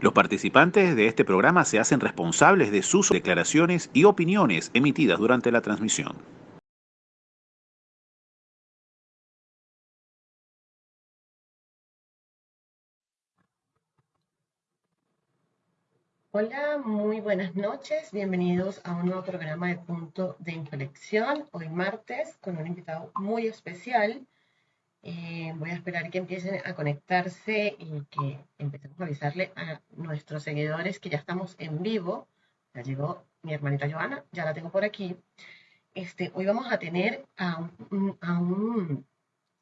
Los participantes de este programa se hacen responsables de sus declaraciones y opiniones emitidas durante la transmisión. Hola, muy buenas noches. Bienvenidos a un nuevo programa de Punto de Inflexión. Hoy martes con un invitado muy especial. Eh, voy a esperar que empiecen a conectarse y que empecemos a avisarle a nuestros seguidores que ya estamos en vivo. Ya llegó mi hermanita Joana, ya la tengo por aquí. Este, hoy vamos a tener a un,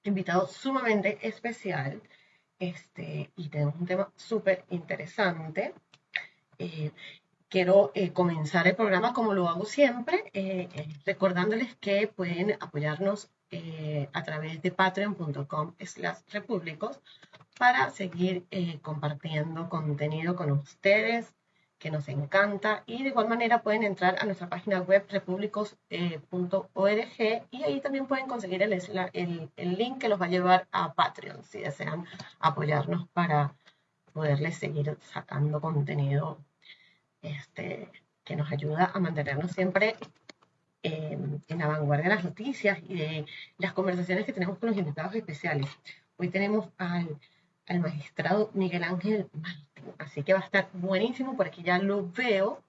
invitado sumamente especial este, y tenemos un tema súper interesante. Eh, quiero eh, comenzar el programa como lo hago siempre, eh, recordándoles que pueden apoyarnos a través de patreon.com slash repúblicos para seguir compartiendo contenido con ustedes que nos encanta. Y de igual manera pueden entrar a nuestra página web repúblicos.org y ahí también pueden conseguir el, link que los va a llevar a Patreon si desean apoyarnos para poderles seguir sacando contenido este, que nos ayuda a mantenernos siempre en la vanguardia de las noticias y de las conversaciones que tenemos con los invitados especiales. Hoy tenemos al, al magistrado Miguel Ángel Martín, así que va a estar buenísimo, por aquí ya lo veo.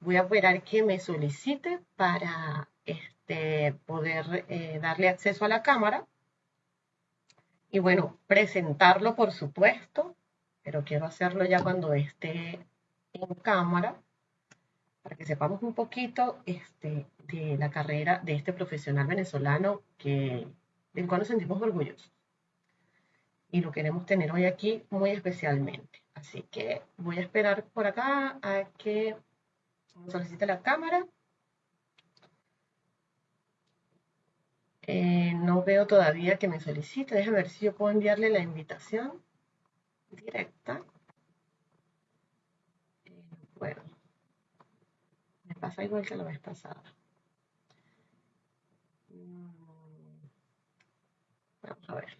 Voy a esperar que me solicite para este, poder eh, darle acceso a la cámara. Y bueno, presentarlo por supuesto, pero quiero hacerlo ya cuando esté en cámara para que sepamos un poquito este, de la carrera de este profesional venezolano que, del cual nos sentimos orgullosos. Y lo queremos tener hoy aquí muy especialmente. Así que voy a esperar por acá a que me solicite la cámara. Eh, no veo todavía que me solicite. Déjame ver si yo puedo enviarle la invitación directa. Bueno, me pasa igual que la vez pasada. Mm, vamos a ver.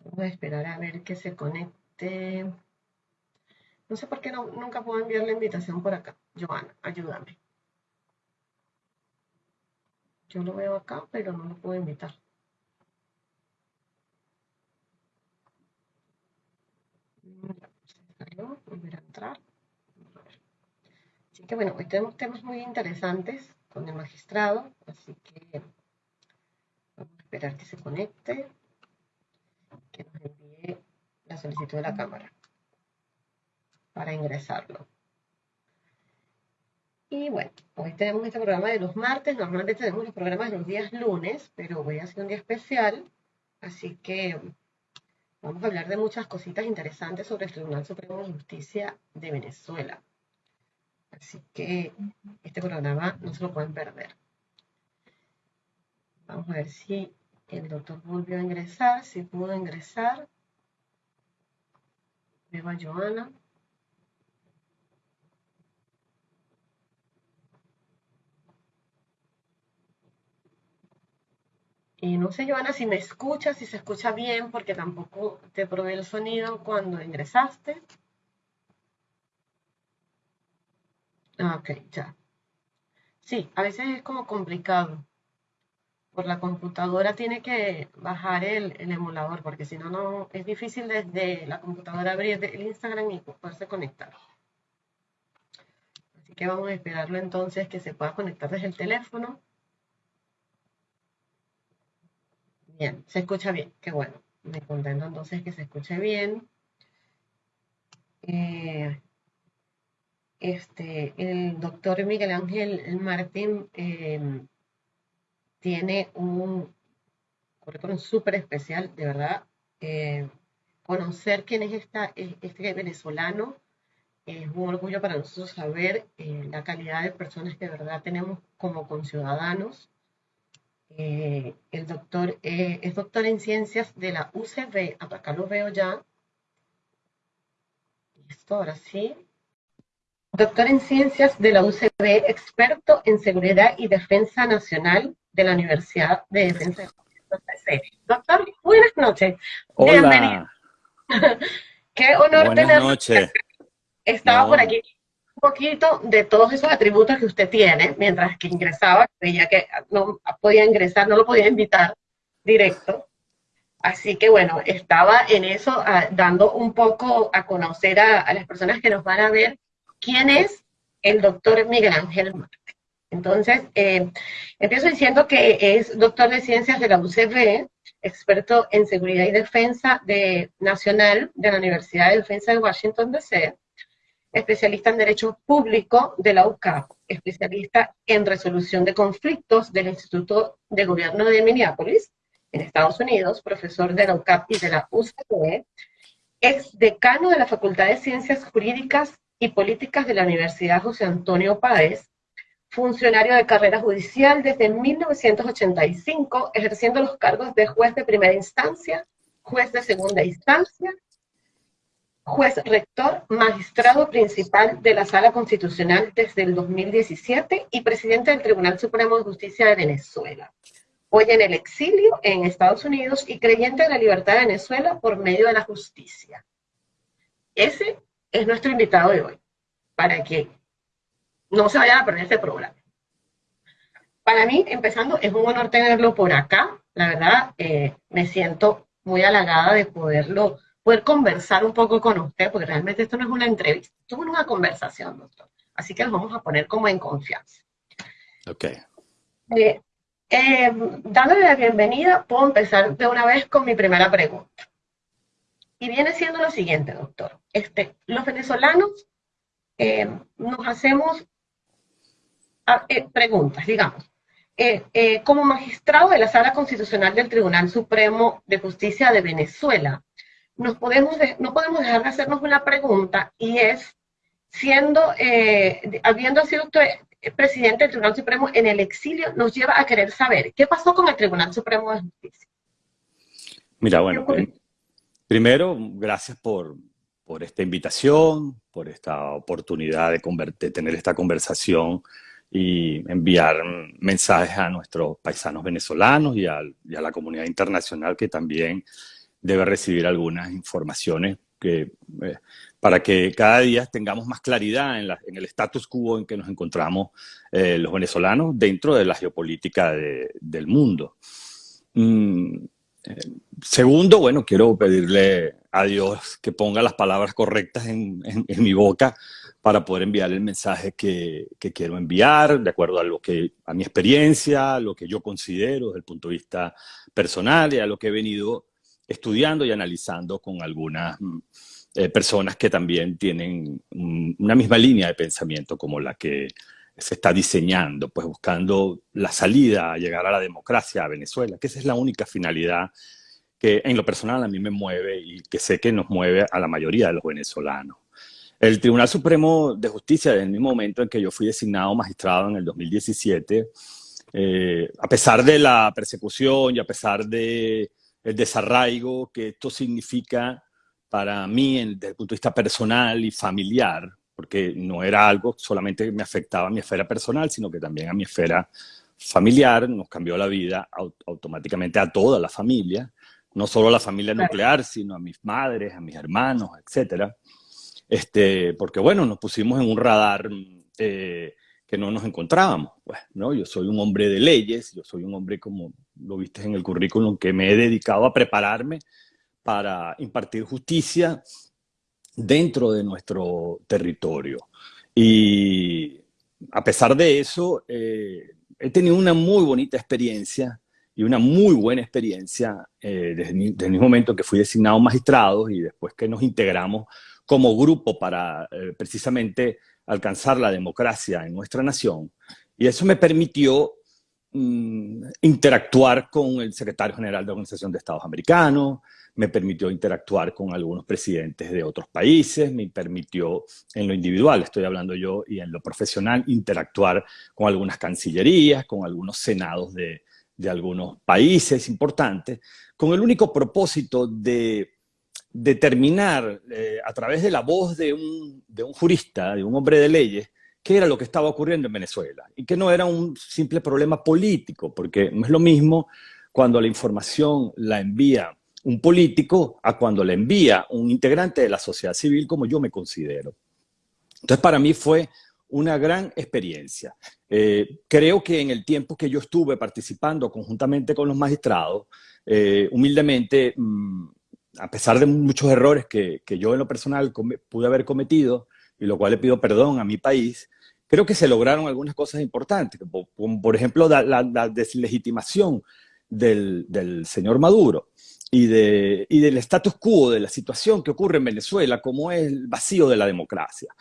Vamos a esperar a ver que se conecte. No sé por qué nunca puedo enviar la invitación por acá. Joana, ayúdame. Yo lo veo acá, pero no lo puedo invitar. Volver a entrar. Así que bueno, hoy tenemos temas muy interesantes con el magistrado, así que vamos a esperar que se conecte, que nos envíe la solicitud de la cámara para ingresarlo. Y bueno, hoy tenemos este programa de los martes, normalmente tenemos los programas de los días lunes, pero voy a hacer un día especial, así que Vamos a hablar de muchas cositas interesantes sobre el Tribunal Supremo de Justicia de Venezuela. Así que este programa no se lo pueden perder. Vamos a ver si el doctor volvió a ingresar, si pudo ingresar. Veo a Joana. Y no sé, Joana, si me escuchas, si se escucha bien, porque tampoco te probé el sonido cuando ingresaste. Ah, ok, ya. Sí, a veces es como complicado. Por la computadora tiene que bajar el, emulador, porque si no, no es difícil desde la computadora abrir el Instagram y poderse conectar. Así que vamos a esperarlo entonces que se pueda conectar desde el teléfono. Se escucha bien, qué bueno. Me contento entonces que se escuche bien. Eh, este, el doctor Miguel Ángel Martín em, tiene un currículum súper especial, de verdad. Eh, conocer quién es esta, este venezolano es un orgullo para nosotros saber eh, la calidad de personas que de verdad tenemos como conciudadanos eh, el doctor eh, es doctor en ciencias de la UCB, acá lo veo ya, Listo, ahora sí. Doctor en Ciencias de la UCB, experto en Seguridad y Defensa Nacional de la Universidad de Defensa Doctor, buenas noches. Hola. Bienvenido. Qué honor Buenas noches. Estaba No. por aquí poquito de todos esos atributos que usted tiene, mientras que ingresaba, veía que no podía ingresar, no lo podía invitar directo. Así que bueno, estaba en eso, ah, dando un poco a conocer a, las personas que nos van a ver quién es el doctor Miguel Ángel Marte. Entonces, eh, empiezo diciendo que es doctor de ciencias de la UCB, experto en seguridad y defensa de, nacional de la Universidad de Defensa de Washington, D.C., especialista en Derecho Público de la UCAP, especialista en resolución de conflictos del Instituto de Gobierno de Minneapolis, en Estados Unidos, profesor de la UCAP y de la UCB, ex decano de la Facultad de Ciencias Jurídicas y Políticas de la Universidad José Antonio Páez, funcionario de carrera judicial desde 1985, ejerciendo los cargos de juez de primera instancia, juez de segunda instancia, juez rector, magistrado principal de la Sala Constitucional desde el 2017 y presidente del Tribunal Supremo de Justicia de Venezuela. Hoy en el exilio en Estados Unidos y creyente en la libertad de Venezuela por medio de la justicia. Ese es nuestro invitado de hoy, para que no se vayan a perder este programa. Para mí, empezando, es un honor tenerlo por acá. La verdad, eh, me siento muy halagada de poderlo, poder conversar un poco con usted, porque realmente esto no es una entrevista, esto es una conversación, doctor. Así que nos vamos a poner como en confianza. Ok. Eh, eh, dándole la bienvenida, puedo empezar de una vez con mi primera pregunta. Y viene siendo lo siguiente, doctor. Este, los venezolanos eh, nos hacemos ah, eh, preguntas, digamos. Eh, como magistrado de la Sala Constitucional del Tribunal Supremo de Justicia de Venezuela, nos podemos de- no podemos dejar de hacernos una pregunta y es, siendo, eh, habiendo sido usted presidente del Tribunal Supremo en el exilio, nos lleva a querer saber qué pasó con el Tribunal Supremo de Justicia. Mira, bueno, primero, gracias por, por esta invitación, por esta oportunidad de, tener esta conversación y enviar mensajes a nuestros paisanos venezolanos y, al- y a la comunidad internacional que también debe recibir algunas informaciones que, eh, para que cada día tengamos más claridad en, el status quo en que nos encontramos eh, los venezolanos dentro de la geopolítica de- del mundo. Mm, eh, segundo, bueno, quiero pedirle a Dios que ponga las palabras correctas en, mi boca para poder enviar el mensaje que, que quiero enviar, de acuerdo a lo que, a mi experiencia, a lo que yo considero desde el punto de vista personal y a lo que he venido estudiando y analizando con algunas mm, eh, personas que también tienen mm, una misma línea de pensamiento como la que se está diseñando, pues buscando la salida a llegar a la democracia a Venezuela, que esa es la única finalidad que en lo personal a mí me mueve y que sé que nos mueve a la mayoría de los venezolanos. El Tribunal Supremo de Justicia, desde el mismo momento en que yo fui designado magistrado en el 2017, eh, a pesar de la persecución y a pesar de el desarraigo que esto significa para mí en- desde el punto de vista personal y familiar, porque no era algo solamente que me afectaba a mi esfera personal, sino que también a mi esfera familiar, nos cambió la vida au- automáticamente a toda la familia, no solo a la familia nuclear, sino a mis madres, a mis hermanos, etcétera. Este, porque bueno, nos pusimos en un radar eh, que no nos encontrábamos. Pues, ¿no? Yo soy un hombre de leyes, yo soy un hombre, como lo viste en el currículum, que me he dedicado a prepararme para impartir justicia dentro de nuestro territorio. Y a pesar de eso, eh, he tenido una muy bonita experiencia y una muy buena experiencia eh, desde, desde el momento que fui designado magistrado y después que nos integramos como grupo para eh, precisamente alcanzar la democracia en nuestra nación. Y eso me permitió mm, interactuar con el secretario general de la Organización de Estados Americanos, me permitió interactuar con algunos presidentes de otros países, me permitió en lo individual, estoy hablando yo, y en lo profesional, interactuar con algunas cancillerías, con algunos senados de, de algunos países importantes, con el único propósito de determinar eh, a través de la voz de un, jurista, de un hombre de leyes, qué era lo que estaba ocurriendo en Venezuela y que no era un simple problema político, porque no es lo mismo cuando la información la envía un político a cuando la envía un integrante de la sociedad civil como yo me considero. Entonces para mí fue una gran experiencia. Eh, creo que en el tiempo que yo estuve participando conjuntamente con los magistrados, eh, humildemente, mm, a pesar de muchos errores que, que yo en lo personal pude haber cometido, y lo cual le pido perdón a mi país, creo que se lograron algunas cosas importantes, como por ejemplo la, deslegitimación del, del, señor Maduro y, de, y del status quo de la situación que ocurre en Venezuela, como es el vacío de la democracia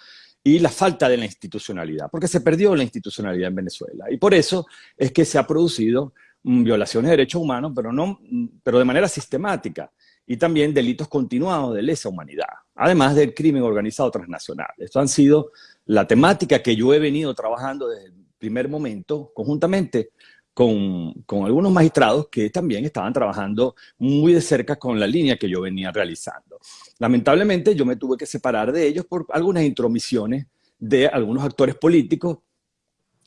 y la falta de la institucionalidad, porque se perdió la institucionalidad en Venezuela. Y por eso es que se ha producido mm, violaciones de derechos humanos, pero, no, mm, pero de manera sistemática y también delitos continuados de lesa humanidad, además del crimen organizado transnacional. Esto han sido la temática que yo he venido trabajando desde el primer momento, conjuntamente con, con, algunos magistrados que también estaban trabajando muy de cerca con la línea que yo venía realizando. Lamentablemente yo me tuve que separar de ellos por algunas intromisiones de algunos actores políticos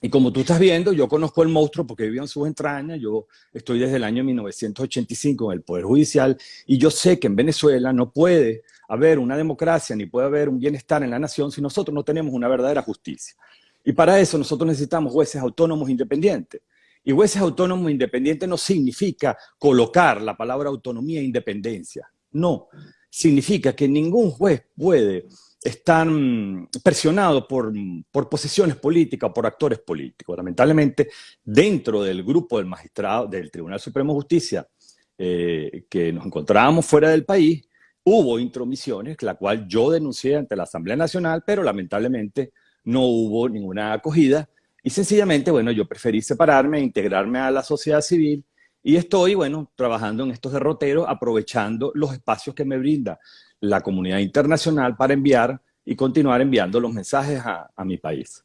y como tú estás viendo, yo conozco el monstruo porque vivo en sus entrañas, yo estoy desde el año 1985 en el Poder Judicial y yo sé que en Venezuela no puede haber una democracia ni puede haber un bienestar en la nación si nosotros no tenemos una verdadera justicia. Y para eso nosotros necesitamos jueces autónomos independientes. Y jueces autónomos independientes no significa colocar la palabra autonomía e independencia. No, significa que ningún juez puede están presionados por, por posiciones políticas por actores políticos. Lamentablemente, dentro del grupo del magistrado del Tribunal Supremo de Justicia, eh, que nos encontrábamos fuera del país, hubo intromisiones, la cual yo denuncié ante la Asamblea Nacional, pero lamentablemente no hubo ninguna acogida. Y sencillamente, bueno, yo preferí separarme, integrarme a la sociedad civil y estoy, bueno, trabajando en estos derroteros, aprovechando los espacios que me brinda la comunidad internacional para enviar y continuar enviando los mensajes a, mi país.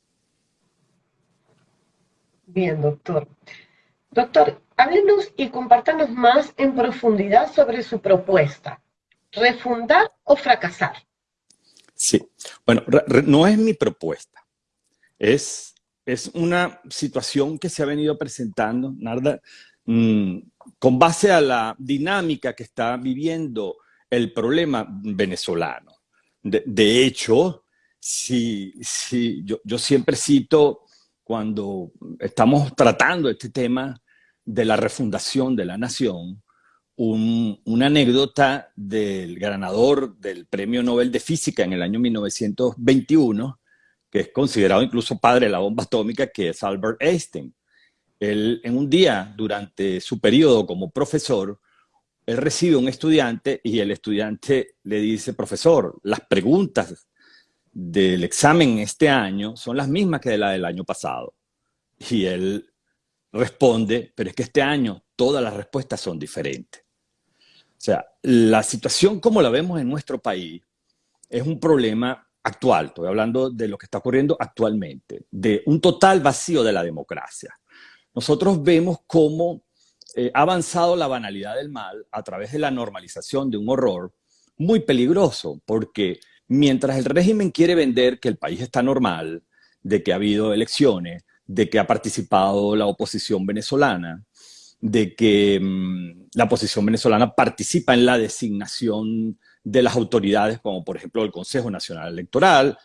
Bien, doctor. Doctor, háblenos y compártanos más en profundidad sobre su propuesta. ¿Refundar o fracasar? Sí, bueno, no es mi propuesta. Es, es una situación que se ha venido presentando, Narda, mm, con base a la dinámica que está viviendo el problema venezolano. De, hecho, si, si yo, yo, siempre cito cuando estamos tratando este tema de la refundación de la nación, una anécdota del ganador del Premio Nobel de Física en el año 1921, que es considerado incluso padre de la bomba atómica, que es Albert Einstein. Él, en un día, durante su periodo como profesor, él recibe un estudiante y el estudiante le dice, profesor, las preguntas del examen este año son las mismas que de del año pasado. Y él responde, pero es que este año todas las respuestas son diferentes. O sea, la situación como la vemos en nuestro país es un problema actual, estoy hablando de lo que está ocurriendo actualmente, de un total vacío de la democracia. Nosotros vemos cómo eh, ha avanzado la banalidad del mal a través de la normalización de un horror muy peligroso, porque mientras el régimen quiere vender que el país está normal, de que ha habido elecciones, de que ha participado la oposición venezolana, de que mm, la oposición venezolana participa en la designación de las autoridades, como por ejemplo el Consejo Nacional Electoral,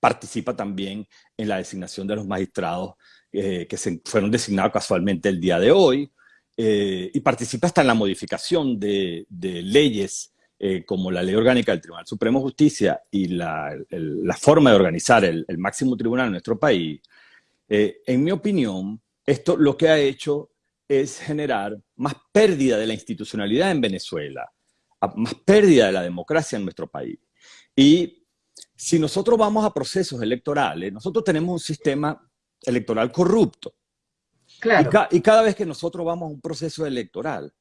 participa también en la designación de los magistrados eh, que se fueron designados casualmente el día de hoy, eh, y participa hasta en la modificación de, leyes eh, como la ley orgánica del Tribunal Supremo de Justicia y la, forma de organizar el, máximo tribunal en nuestro país, eh, en mi opinión, esto lo que ha hecho es generar más pérdida de la institucionalidad en Venezuela, más pérdida de la democracia en nuestro país. Y si nosotros vamos a procesos electorales, nosotros tenemos un sistema electoral corrupto. Y, cada vez que nosotros vamos a un proceso electoral,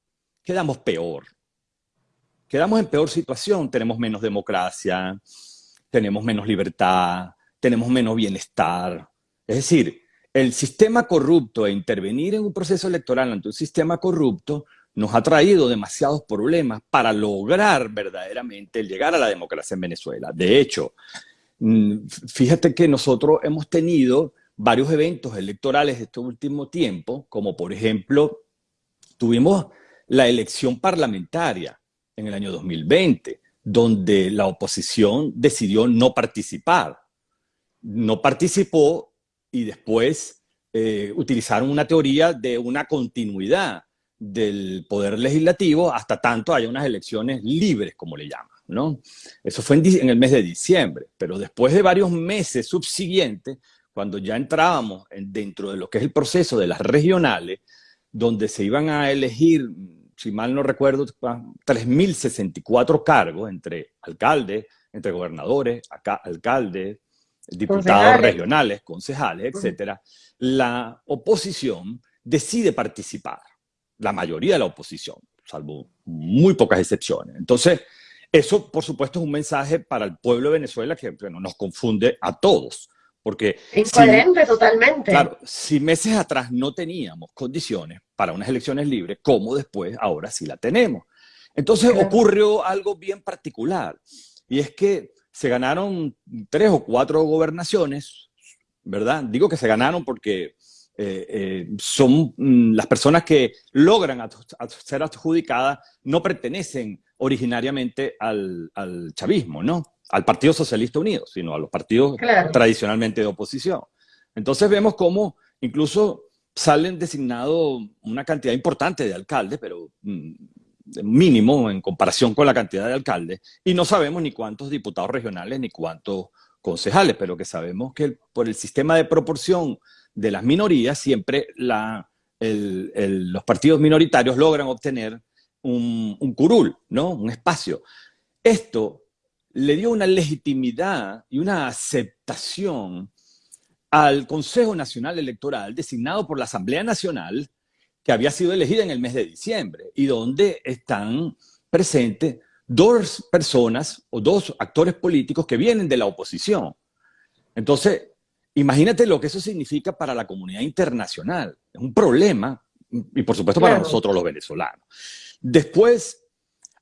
quedamos peor. Quedamos en peor situación, tenemos menos democracia, tenemos menos libertad, tenemos menos bienestar. Es decir, el sistema corrupto e intervenir en un proceso electoral ante un sistema corrupto nos ha traído demasiados problemas para lograr verdaderamente llegar a la democracia en Venezuela. De hecho, mm, fíjate que nosotros hemos tenido varios eventos electorales este último tiempo, como por ejemplo, tuvimos la elección parlamentaria en el año 2020, donde la oposición decidió no participar. No participó y después eh, utilizaron una teoría de una continuidad del poder legislativo hasta tanto haya unas elecciones libres, como le llaman. ¿no? Eso fue en, el mes de diciembre, pero después de varios meses subsiguientes, cuando ya entrábamos dentro de lo que es el proceso de las regionales, donde se iban a elegir, si mal no recuerdo, 3.064 cargos entre alcaldes, entre gobernadores, acá, alcaldes, diputados regionales, concejales, etcétera, la oposición decide participar la mayoría de la oposición, salvo muy pocas excepciones. Entonces, eso, por supuesto, es un mensaje para el pueblo de Venezuela que nos confunde a todos. Porque Incoherente totalmente. Claro, si meses atrás no teníamos condiciones para unas elecciones libres, ¿cómo después ahora sí la tenemos? Entonces ocurrió algo bien particular, y es que se ganaron tres o cuatro gobernaciones, ¿verdad? Digo que se ganaron porque eh, eh, son mm, las personas que logran ser adjudicadas no pertenecen originariamente al, chavismo, ¿no? Al Partido Socialista Unido, sino a los partidos tradicionalmente de oposición. Entonces vemos cómo incluso salen designados una cantidad importante de alcaldes, pero mm, mínimo en comparación con la cantidad de alcaldes, y no sabemos ni cuántos diputados regionales ni cuántos concejales, pero que sabemos que por el sistema de proporción de las minorías, siempre los partidos minoritarios logran obtener un, curul, ¿no? un espacio. Esto le dio una legitimidad y una aceptación al Consejo Nacional Electoral designado por la Asamblea Nacional, que había sido elegida en el mes de diciembre, y donde están presentes dos personas o dos actores políticos que vienen de la oposición. Entonces, Imagínate lo que eso significa para la comunidad internacional. Es un problema, y por supuesto para nosotros los venezolanos. Después,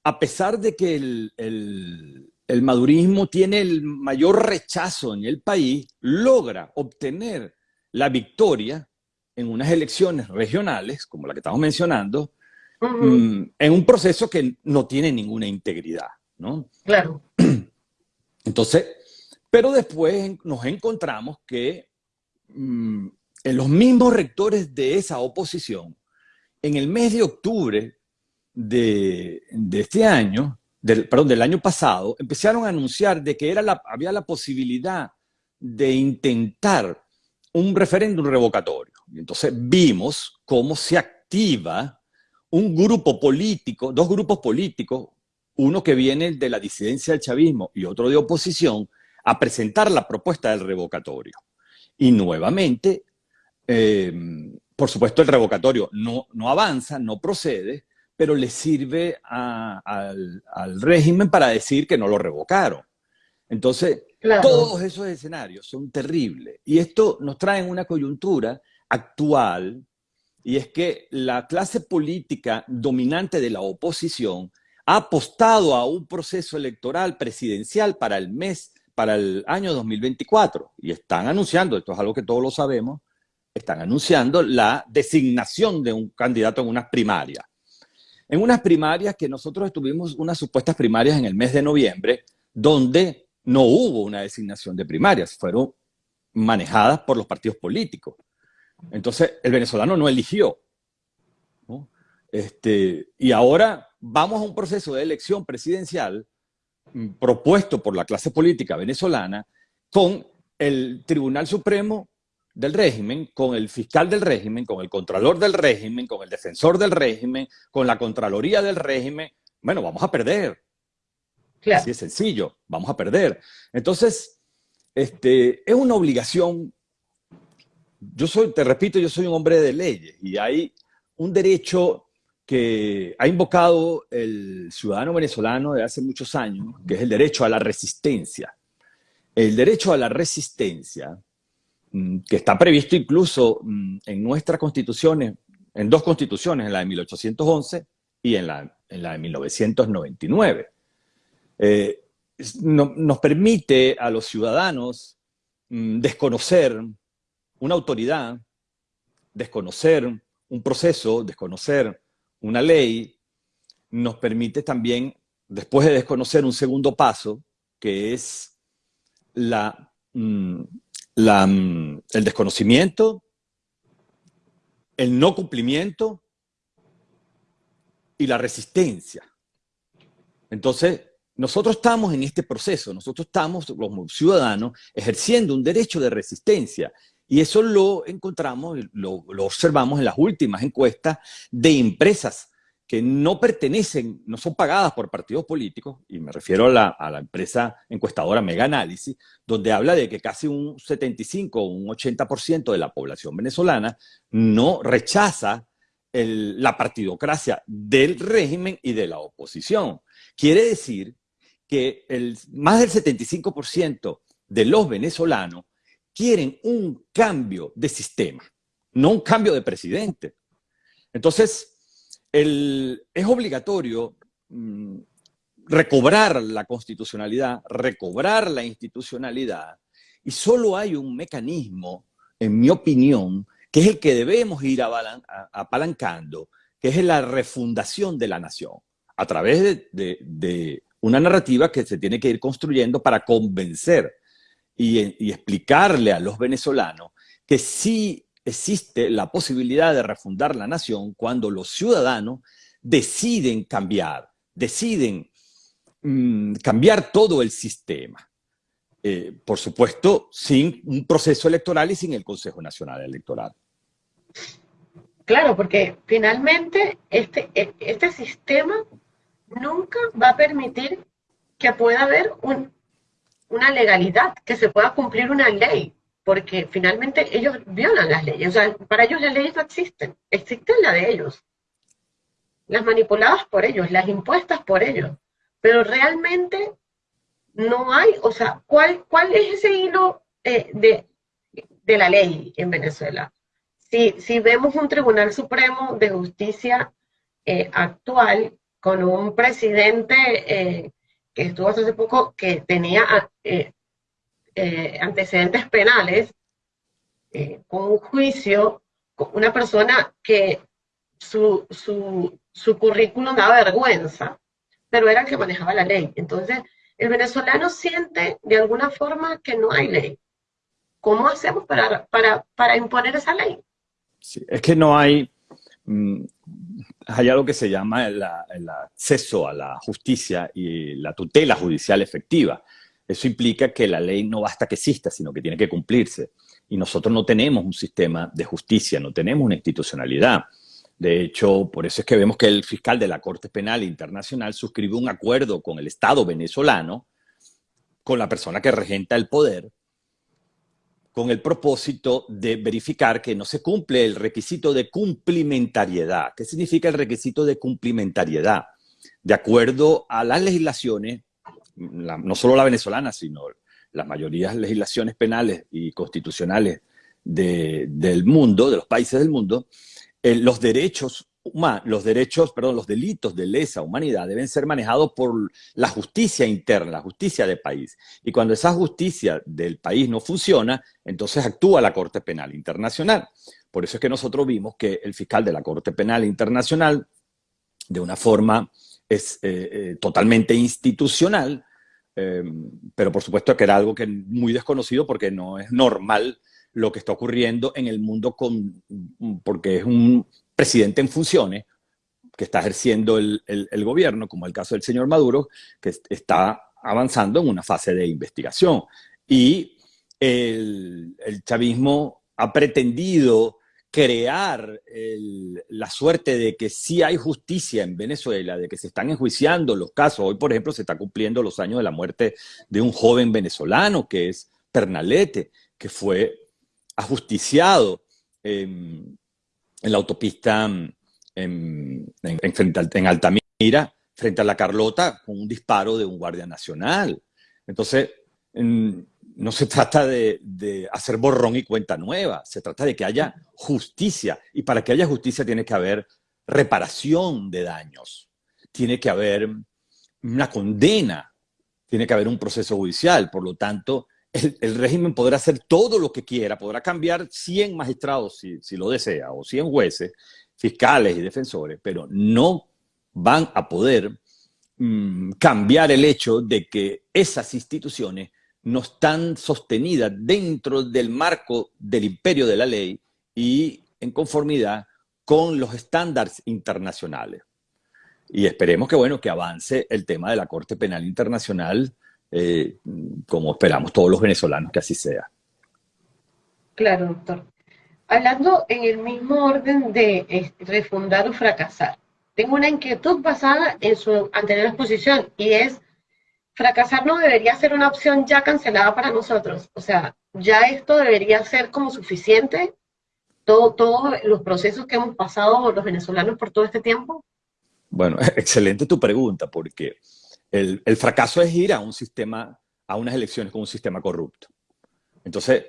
a pesar de que el, madurismo tiene el mayor rechazo en el país, logra obtener la victoria en unas elecciones regionales, como la que estamos mencionando, mm, en un proceso que no tiene ninguna integridad, ¿no? Claro. Entonces, pero después nos encontramos que mm, en los mismos rectores de esa oposición, en el mes de octubre de, este año, del, perdón, del año pasado, empezaron a anunciar de que era había la posibilidad de intentar un referéndum revocatorio. Entonces vimos cómo se activa un grupo político, dos grupos políticos, uno que viene de la disidencia del chavismo y otro de oposición, a presentar la propuesta del revocatorio. Y nuevamente, eh, por supuesto, el revocatorio no, no avanza, no procede, pero le sirve al, régimen para decir que no lo revocaron. Entonces, todos esos escenarios son terribles. Y esto nos trae una coyuntura actual, y es que la clase política dominante de la oposición ha apostado a un proceso electoral presidencial para el mes para el año 2024 y están anunciando, esto es algo que todos lo sabemos, están anunciando la designación de un candidato en unas primarias. En unas primarias que nosotros estuvimos unas supuestas primarias en el mes de noviembre, donde no hubo una designación de primarias, fueron manejadas por los partidos políticos. Entonces, el venezolano no eligió. Este, y ahora vamos a un proceso de elección presidencial Mm, propuesto por la clase política venezolana con el Tribunal Supremo del régimen, con el fiscal del régimen, con el contralor del régimen, con el defensor del régimen, con la Contraloría del régimen, bueno, vamos a perder. Así es sencillo, vamos a perder. Entonces, este, es una obligación. Yo soy, te repito, yo soy un hombre de leyes y hay un derecho que ha invocado el ciudadano venezolano de hace muchos años, que es el derecho a la resistencia. El derecho a la resistencia, que está previsto incluso mm, en nuestras constituciones, en dos constituciones, en la de 1811 y en la, en la de 1999. Eh, nos permite a los ciudadanos mm, desconocer una autoridad, desconocer un proceso, desconocer una ley, nos permite también, después de desconocer un segundo paso, que es la, mm, la, mm, el desconocimiento, el no cumplimiento y la resistencia. Entonces, nosotros estamos en este proceso, nosotros estamos como ciudadanos ejerciendo un derecho de resistencia y eso lo encontramos, lo observamos en las últimas encuestas de empresas que no pertenecen, no son pagadas por partidos políticos, y me refiero a la, empresa encuestadora Mega Análisis, donde habla de que casi un 75 o un 80% de la población venezolana no rechaza la partidocracia del régimen y de la oposición. Quiere decir que más del 75% de los venezolanos quieren un cambio de sistema, no un cambio de presidente. Entonces, es obligatorio mmm, recobrar la constitucionalidad, recobrar la institucionalidad, y solo hay un mecanismo, en mi opinión, que es el que debemos ir apalancando, que es la refundación de la nación, a través de una narrativa que se tiene que ir construyendo para convencer y, y, explicarle a los venezolanos que sí existe la posibilidad de refundar la nación cuando los ciudadanos deciden cambiar, deciden mmm, cambiar todo el sistema. Eh, por supuesto, sin un proceso electoral y sin el Consejo Nacional Electoral. Claro, porque finalmente este, e, este sistema nunca va a permitir que pueda haber un, una legalidad, que se pueda cumplir una ley, porque finalmente ellos violan las leyes. O sea, para ellos las leyes no existen, existen las de ellos. Las manipuladas por ellos, las impuestas por ellos. Pero realmente no hay, o sea, ¿cuál, cuál es ese hilo eh, de, de la ley en Venezuela? Si, si vemos un Tribunal Supremo de Justicia eh, actual con un presidente eh, que estuvo hace poco que tenía eh, antecedentes penales, eh, con un juicio, con una persona que su, su, su currículum daba vergüenza, pero era el que manejaba la ley. Entonces, el venezolano siente de alguna forma que no hay ley. ¿Cómo hacemos para, para, para imponer esa ley? Es que no hay, mmm, hay algo que se llama el, acceso a la justicia y la tutela judicial efectiva. Eso implica que la ley no basta que exista, sino que tiene que cumplirse. Y nosotros no tenemos un sistema de justicia, no tenemos una institucionalidad. De hecho, por eso es que vemos que el fiscal de la Corte Penal Internacional suscribió un acuerdo con el Estado venezolano, con la persona que regenta el poder, con el propósito de verificar que no se cumple el requisito de cumplimentariedad. ¿Qué significa el requisito de cumplimentariedad? De acuerdo a las legislaciones, no solo la venezolana, sino las mayorías legislaciones penales y constitucionales de, del mundo, de los países del mundo, eh, los derechos los derechos, perdón, los delitos de lesa humanidad deben ser manejados por la justicia interna, la justicia del país. Y cuando esa justicia del país no funciona, entonces actúa la Corte Penal Internacional. Por eso es que nosotros vimos que el fiscal de la Corte Penal Internacional, de una forma es, eh, eh, totalmente institucional, eh, pero por supuesto que era algo que muy desconocido porque no es normal lo que está ocurriendo en el mundo con, porque es un presidente en funciones que está ejerciendo el, el, el, gobierno, como el caso del señor Maduro, que está avanzando en una fase de investigación. Y el, el chavismo ha pretendido crear la suerte de que sí hay justicia en Venezuela, de que se están enjuiciando los casos. Hoy, por ejemplo, se está cumpliendo los años de la muerte de un joven venezolano que es Pernalete, que fue ajusticiado. En la autopista en, en, en, en Altamira, frente a la Carlota, con un disparo de un guardia nacional. Entonces, no se trata de, de, hacer borrón y cuenta nueva, se trata de que haya justicia. Y para que haya justicia tiene que haber reparación de daños, tiene que haber una condena, tiene que haber un proceso judicial. Por lo tanto, el, régimen podrá hacer todo lo que quiera, podrá cambiar 100 magistrados si, si lo desea, o 100 jueces, fiscales y defensores, pero no van a poder mm, cambiar el hecho de que esas instituciones no están sostenidas dentro del marco del imperio de la ley y en conformidad con los estándares internacionales. Y esperemos que, bueno, que avance el tema de la Corte Penal Internacional, eh, como esperamos todos los venezolanos que así sea. Claro, doctor. Hablando en el mismo orden de este, refundar o fracasar, tengo una inquietud basada en su anterior exposición y es, fracasar no debería ser una opción ya cancelada para nosotros. O sea, ya esto debería ser como suficiente, todos los procesos que hemos pasado los venezolanos por todo este tiempo. Bueno, excelente tu pregunta, porque el, fracaso es ir a un sistema, a unas elecciones con un sistema corrupto. Entonces,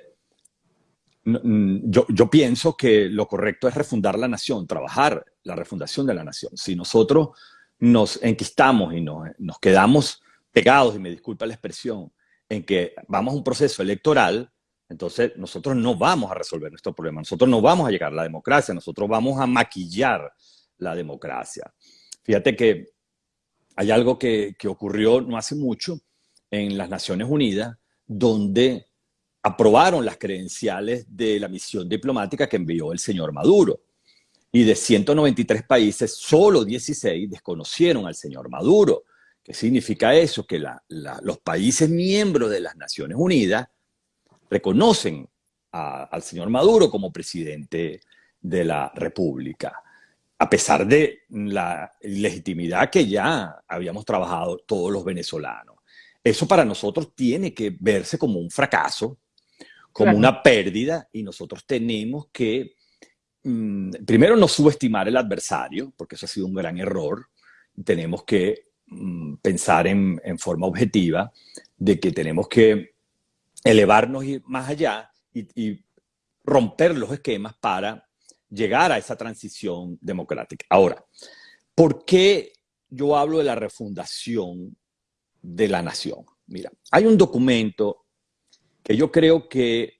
yo, pienso que lo correcto es refundar la nación, trabajar la refundación de la nación. Si nosotros nos enquistamos y nos quedamos pegados, y me disculpa la expresión, en que vamos a un proceso electoral, entonces nosotros no vamos a resolver nuestro problema, nosotros no vamos a llegar a la democracia, nosotros vamos a maquillar la democracia. Fíjate que hay algo que, ocurrió no hace mucho en las Naciones Unidas, donde aprobaron las credenciales de la misión diplomática que envió el señor Maduro. Y de 193 países, solo 16 desconocieron al señor Maduro. ¿Qué significa eso? Que los países miembros de las Naciones Unidas reconocen al señor Maduro como presidente de la República a pesar de la legitimidad que ya habíamos trabajado todos los venezolanos. Eso para nosotros tiene que verse como un fracaso, como una pérdida, y nosotros tenemos que, mm, primero, no subestimar el adversario, porque eso ha sido un gran error. Tenemos que pensar en, forma objetiva de que tenemos que elevarnos más allá y romper los esquemas para llegar a esa transición democrática. Ahora, ¿por qué yo hablo de la refundación de la nación? Mira, hay un documento que yo creo que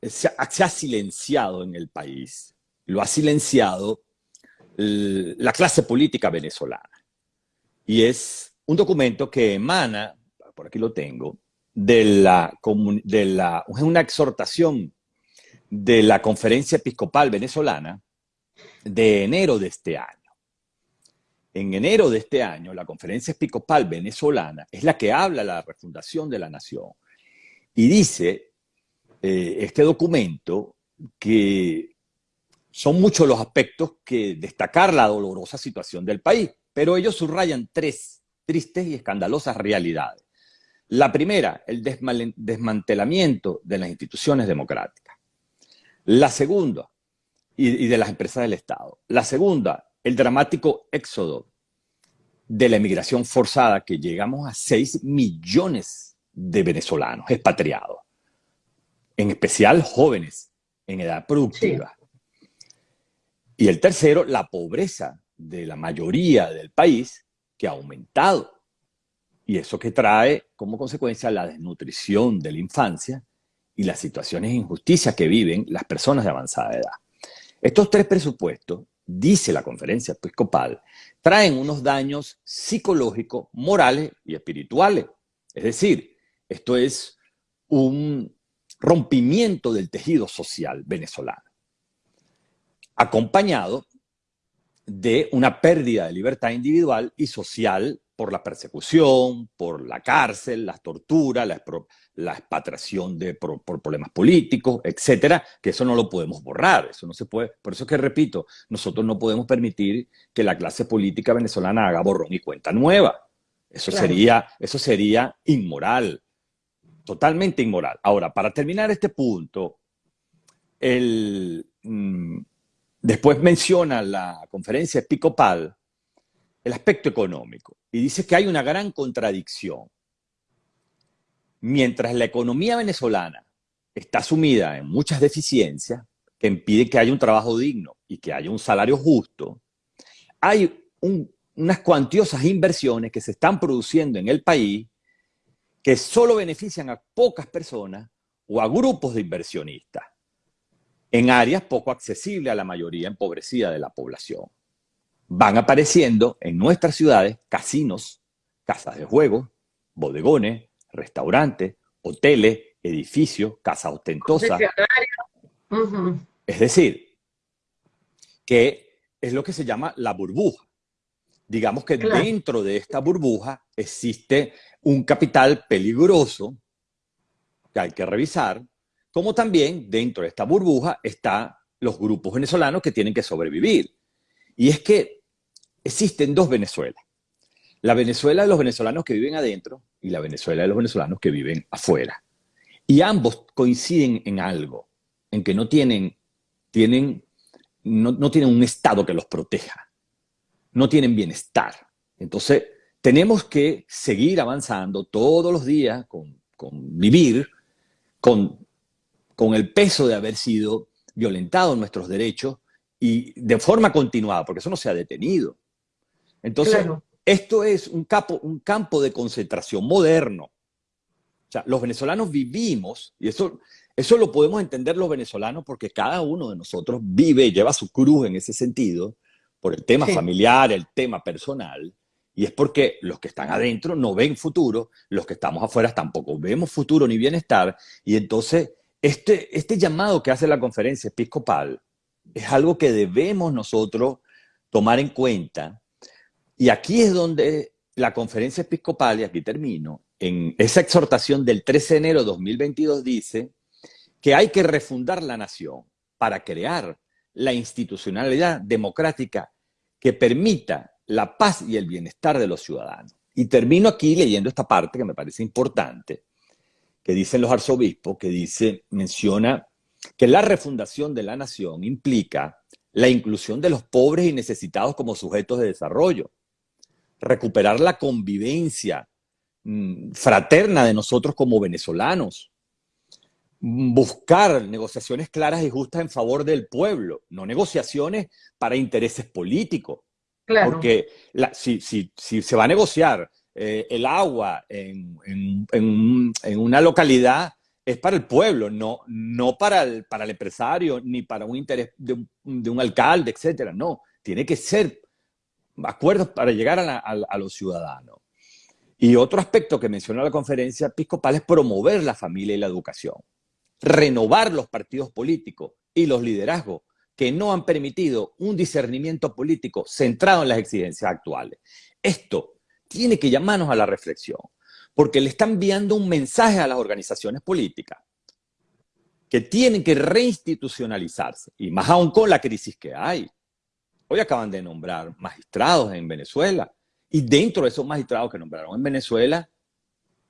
se ha, silenciado en el país, lo ha silenciado la clase política venezolana. Y es un documento que emana, por aquí lo tengo, de la, de la una exhortación de la Conferencia Episcopal Venezolana de enero de este año. En enero de este año, la Conferencia Episcopal Venezolana es la que habla de la refundación de la nación y dice eh, este documento que son muchos los aspectos que destacar la dolorosa situación del país, pero ellos subrayan tres tristes y escandalosas realidades. La primera, el desmantelamiento de las instituciones democráticas. La segunda, y, de las empresas del Estado. La segunda, el dramático éxodo de la emigración forzada, que llegamos a 6 millones de venezolanos expatriados, en especial jóvenes en edad productiva. Y el tercero, la pobreza de la mayoría del país, que ha aumentado. Y eso que trae como consecuencia la desnutrición de la infancia y las situaciones de injusticia que viven las personas de avanzada edad. Estos tres presupuestos, dice la conferencia episcopal, traen unos daños psicológicos, morales y espirituales. Es decir, esto es un rompimiento del tejido social venezolano, acompañado de una pérdida de libertad individual y social por la persecución, por la cárcel, las torturas, la, la expatriación de, por, problemas políticos, etcétera, que eso no lo podemos borrar, eso no se puede. Por eso es que repito, nosotros no podemos permitir que la clase política venezolana haga borrón y cuenta nueva. Eso, sería, eso sería inmoral, totalmente inmoral. Ahora, para terminar este punto, el, mm, después menciona la conferencia episcopal el aspecto económico y dice que hay una gran contradicción. Mientras la economía venezolana está sumida en muchas deficiencias que impiden que haya un trabajo digno y que haya un salario justo, hay unas cuantiosas inversiones que se están produciendo en el país que solo benefician a pocas personas o a grupos de inversionistas en áreas poco accesibles a la mayoría empobrecida de la población. Van apareciendo en nuestras ciudades casinos, casas de juegos, bodegones, restaurantes, hoteles, edificios, casas ostentosas. Es decir, que es lo que se llama la burbuja. Digamos que dentro de esta burbuja existe un capital peligroso que hay que revisar, como también dentro de esta burbuja están los grupos venezolanos que tienen que sobrevivir. Y es que existen dos Venezuelas. La Venezuela de los venezolanos que viven adentro y la Venezuela de los venezolanos que viven afuera. Y ambos coinciden en algo, en que no tienen, tienen, no, tienen un Estado que los proteja, no tienen bienestar. Entonces, tenemos que seguir avanzando todos los días con, con vivir, con, con el peso de haber sido violentados nuestros derechos y de forma continuada, porque eso no se ha detenido. Entonces, esto es un, un campo de concentración moderno. O sea, los venezolanos vivimos, y eso, eso lo podemos entender los venezolanos porque cada uno de nosotros vive, lleva su cruz en ese sentido, por el tema familiar, el tema personal, y es porque los que están adentro no ven futuro, los que estamos afuera tampoco vemos futuro ni bienestar, y entonces este, este llamado que hace la conferencia episcopal es algo que debemos nosotros tomar en cuenta y aquí es donde la conferencia episcopal, y aquí termino, en esa exhortación del 13 de enero de 2022 dice que hay que refundar la nación para crear la institucionalidad democrática que permita la paz y el bienestar de los ciudadanos. Y termino aquí leyendo esta parte que me parece importante, que dicen los arzobispos, que dice, menciona que la refundación de la nación implica la inclusión de los pobres y necesitados como sujetos de desarrollo, recuperar la convivencia mm, fraterna de nosotros como venezolanos, buscar negociaciones claras y justas en favor del pueblo, no negociaciones para intereses políticos. Porque si, se va a negociar eh, el agua en, una localidad, es para el pueblo, no, no para, el, para el empresario, ni para un interés de un, de un alcalde, etcétera. No, tiene que ser acuerdos para llegar a, los ciudadanos. Y otro aspecto que mencionó la conferencia episcopal es promover la familia y la educación, renovar los partidos políticos y los liderazgos que no han permitido un discernimiento político centrado en las exigencias actuales. Esto tiene que llamarnos a la reflexión, porque le están enviando un mensaje a las organizaciones políticas que tienen que reinstitucionalizarse, y más aún con la crisis que hay. Hoy acaban de nombrar magistrados en Venezuela y dentro de esos magistrados que nombraron en Venezuela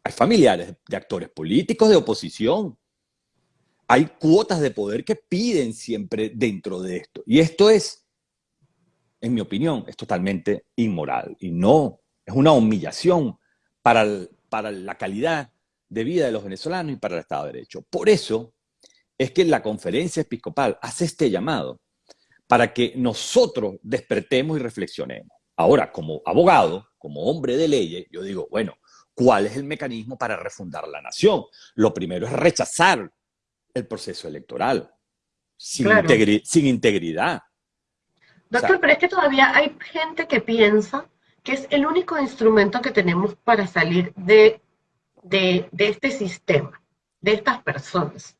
hay familiares de actores políticos de oposición. Hay cuotas de poder que piden siempre dentro de esto. Y esto es, en mi opinión, es totalmente inmoral y no es una humillación para, para la calidad de vida de los venezolanos y para el Estado de Derecho. Por eso es que la conferencia episcopal hace este llamado para que nosotros despertemos y reflexionemos. Ahora, como abogado, como hombre de leyes, yo digo, bueno, ¿cuál es el mecanismo para refundar la nación? Lo primero es rechazar el proceso electoral, sin, integridad. Doctor, pero es que todavía hay gente que piensa que es el único instrumento que tenemos para salir de, de este sistema, de estas personas.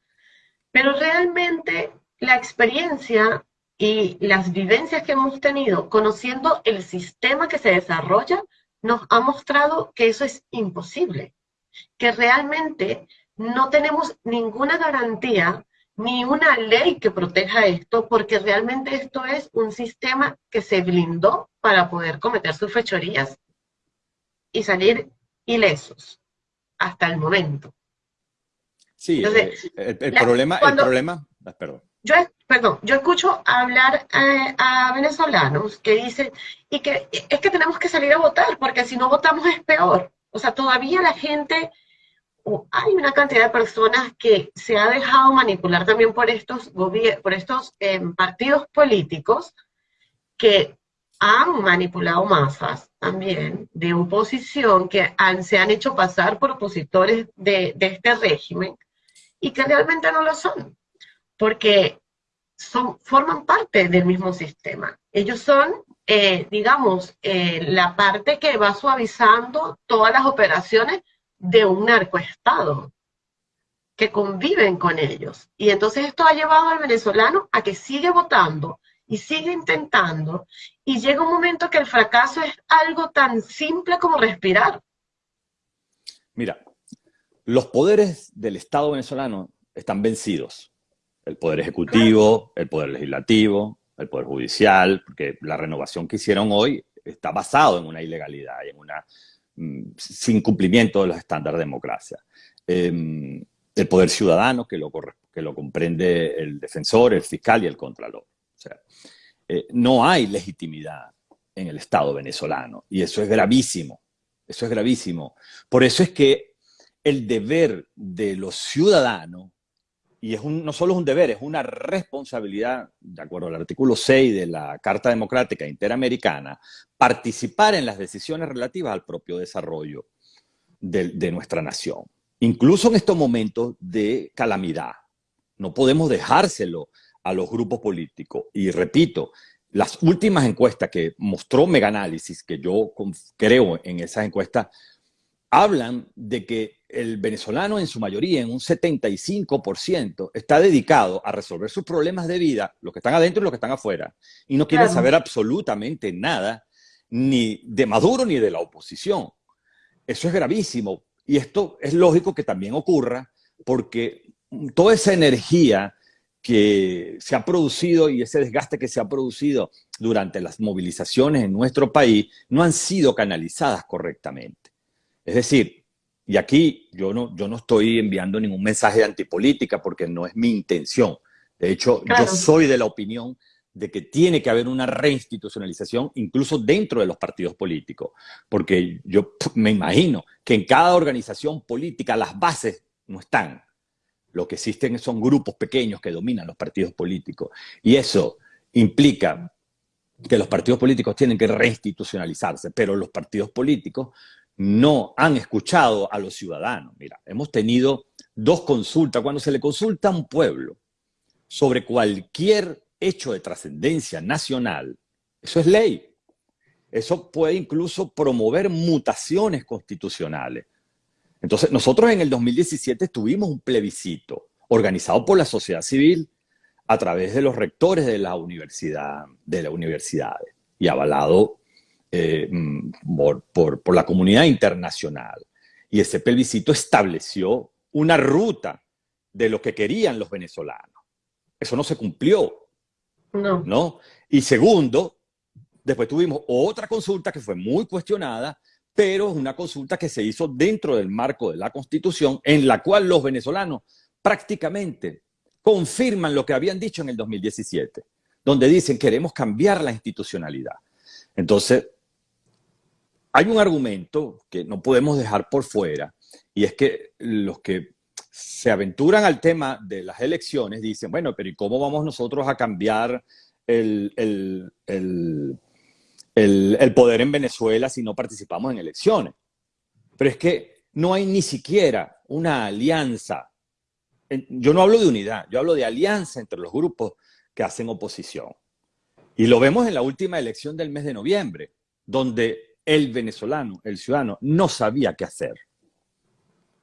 Pero realmente la experiencia y las vivencias que hemos tenido conociendo el sistema que se desarrolla nos ha mostrado que eso es imposible, que realmente no tenemos ninguna garantía ni una ley que proteja esto, porque realmente esto es un sistema que se blindó para poder cometer sus fechorías y salir ilesos hasta el momento. Sí, eh, el, problema, el problema, ah, perdón yo, perdón, yo escucho hablar eh, a venezolanos que dicen, y que es que tenemos que salir a votar, porque si no votamos es peor. O sea, todavía la gente, hay una cantidad de personas que se ha dejado manipular también por estos, por estos em, partidos políticos que han manipulado masas también de oposición que se han hecho pasar por opositores de, de este régimen y que realmente no lo son, porque son, forman parte del mismo sistema. Ellos son, eh, digamos, eh, la parte que va suavizando todas las operaciones de un narcoestado que conviven con ellos. Y entonces esto ha llevado al venezolano a que sigue votando y sigue intentando y llega un momento que el fracaso es algo tan simple como respirar. Mira, los poderes del Estado venezolano están vencidos. El poder ejecutivo, el poder legislativo, el poder judicial, porque la renovación que hicieron hoy está basado en una ilegalidad y en una sin cumplimiento de los estándares de democracia. Em, el poder ciudadano que lo, que lo comprende el defensor, el fiscal y el contralor. Eh, no hay legitimidad en el Estado venezolano y eso es gravísimo. Eso es gravísimo. Por eso es que el deber de los ciudadanos y es no solo es un deber, es una responsabilidad, de acuerdo al artículo 6 de la Carta Democrática Interamericana, participar en las decisiones relativas al propio desarrollo de, nuestra nación. Incluso en estos momentos de calamidad. No podemos dejárselo a los grupos políticos. Y repito, las últimas encuestas que mostró Megaanálisis, que yo creo en esas encuestas, hablan de que el venezolano en su mayoría, en un 75%, está dedicado a resolver sus problemas de vida, los que están adentro y los que están afuera, y no quiere saber absolutamente nada, ni de Maduro ni de la oposición. Eso es gravísimo, y esto es lógico que también ocurra, porque toda esa energía que se ha producido y ese desgaste que se ha producido durante las movilizaciones en nuestro país no han sido canalizadas correctamente. Es decir, y aquí yo no, yo no estoy enviando ningún mensaje de antipolítica porque no es mi intención. De hecho, yo soy de la opinión de que tiene que haber una reinstitucionalización incluso dentro de los partidos políticos, porque yo me imagino que en cada organización política las bases no están. Lo que existen son grupos pequeños que dominan los partidos políticos y eso implica que los partidos políticos tienen que reinstitucionalizarse, pero los partidos políticos no han escuchado a los ciudadanos. Mira, hemos tenido dos consultas. Cuando se le consulta a un pueblo sobre cualquier hecho de trascendencia nacional, eso es ley. Eso puede incluso promover mutaciones constitucionales. Entonces, nosotros en el 2017 tuvimos un plebiscito organizado por la sociedad civil a través de los rectores de la universidad, de las universidades y avalado eh, mm, por, la comunidad internacional. Y ese plebiscito estableció una ruta de lo que querían los venezolanos. Eso no se cumplió. No. ¿no? Y segundo, después tuvimos otra consulta que fue muy cuestionada, pero una consulta que se hizo dentro del marco de la Constitución, en la cual los venezolanos prácticamente confirman lo que habían dicho en el 2017, donde dicen queremos cambiar la institucionalidad. Entonces, hay un argumento que no podemos dejar por fuera, y es que los que se aventuran al tema de las elecciones dicen, bueno, pero ¿y cómo vamos nosotros a cambiar el, el, poder en Venezuela si no participamos en elecciones? Pero es que no hay ni siquiera una alianza. Yo no hablo de unidad, yo hablo de alianza entre los grupos que hacen oposición. Y lo vemos en la última elección del mes de noviembre, donde el venezolano, el ciudadano, no sabía qué hacer.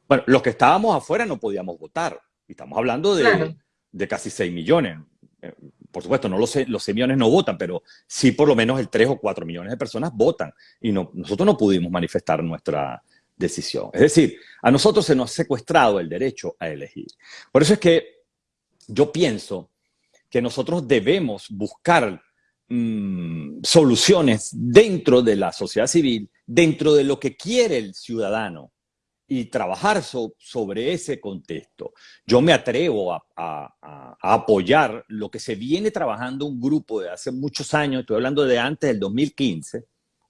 Bueno, los que estábamos afuera no podíamos votar. Estamos hablando de, casi 6 millones. Eh, por supuesto, no los, los 6 millones no votan, pero sí por lo menos el 3 o 4 millones de personas votan. Y no, nosotros no pudimos manifestar nuestra decisión. Es decir, a nosotros se nos ha secuestrado el derecho a elegir. Por eso es que yo pienso que nosotros debemos buscar Mm, soluciones dentro de la sociedad civil, dentro de lo que quiere el ciudadano y trabajar sobre ese contexto. Yo me atrevo a, apoyar lo que se viene trabajando un grupo de hace muchos años, estoy hablando de antes del 2015,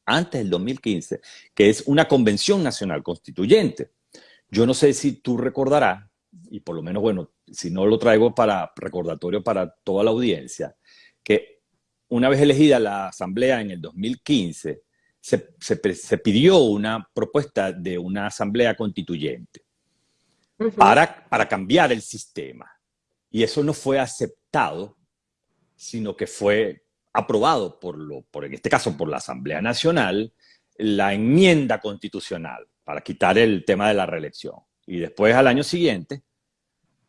antes del 2015, que es una convención nacional constituyente. Yo no sé si tú recordarás, y por lo menos, bueno, si no lo traigo para recordatorio para toda la audiencia, que una vez elegida la Asamblea en el 2015, se, se, pidió una propuesta de una Asamblea constituyente para, para cambiar el sistema. Y eso no fue aceptado, sino que fue aprobado, por, lo, por, en este caso por la Asamblea Nacional, la enmienda constitucional para quitar el tema de la reelección. Y después, al año siguiente,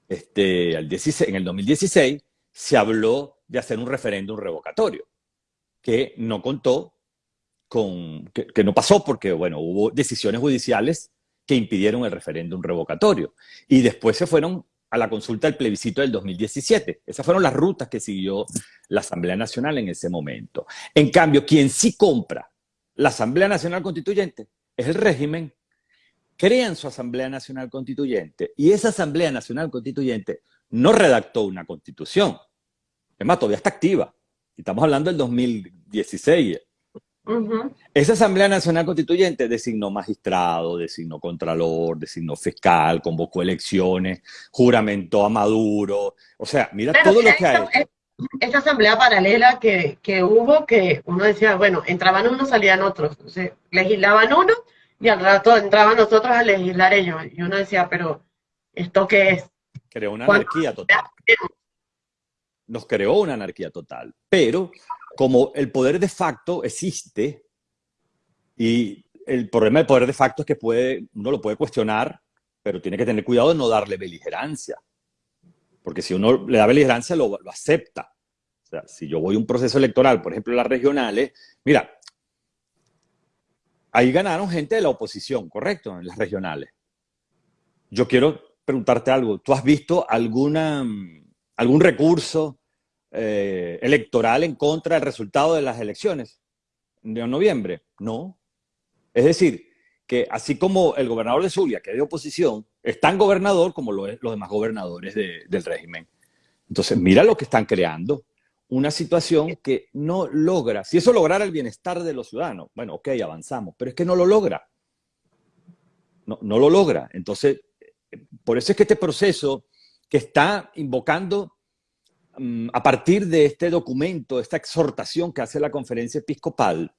este, al 16, en el 2016, se habló de hacer un referéndum revocatorio, que no contó con, que, no pasó porque, bueno, hubo decisiones judiciales que impidieron el referéndum revocatorio. Y después se fueron a la consulta del plebiscito del 2017. Esas fueron las rutas que siguió la Asamblea Nacional en ese momento. En cambio, quien sí compra la Asamblea Nacional Constituyente es el régimen, crean su Asamblea Nacional Constituyente y esa Asamblea Nacional Constituyente no redactó una constitución. Es más, todavía está activa. Estamos hablando del 2016. Esa Asamblea Nacional Constituyente designó magistrado, designó contralor, designó fiscal, convocó elecciones, juramentó a Maduro. O sea, mira todo lo que hay. Esta asamblea paralela que, que, hubo, que uno decía, bueno, entraban unos, salían otros. Entonces, legislaban uno y al rato entraban nosotros a legislar ellos. Y uno decía, pero, ¿esto qué es? Creó una anarquía total. Nos creó una anarquía total. Pero como el poder de facto existe y el problema del poder de facto es que puede, uno lo puede cuestionar, pero tiene que tener cuidado de no darle beligerancia. Porque si uno le da beligerancia, lo, acepta. O sea, si yo voy a un proceso electoral, por ejemplo, las regionales, mira, ahí ganaron gente de la oposición, ¿correcto? En las regionales. Yo quiero preguntarte algo. ¿Tú has visto alguna, algún recurso eh, electoral en contra del resultado de las elecciones de noviembre. No. Es decir, que así como el gobernador de Zulia, que es de oposición, es tan gobernador como lo es los demás gobernadores del régimen. Entonces, mira lo que están creando. Una situación que no logra. Si eso lograra el bienestar de los ciudadanos, bueno, ok, avanzamos, pero es que no lo logra. No, no lo logra. Entonces, por eso es que este proceso que está invocando Mm, a partir de este documento, esta exhortación que hace la conferencia episcopal,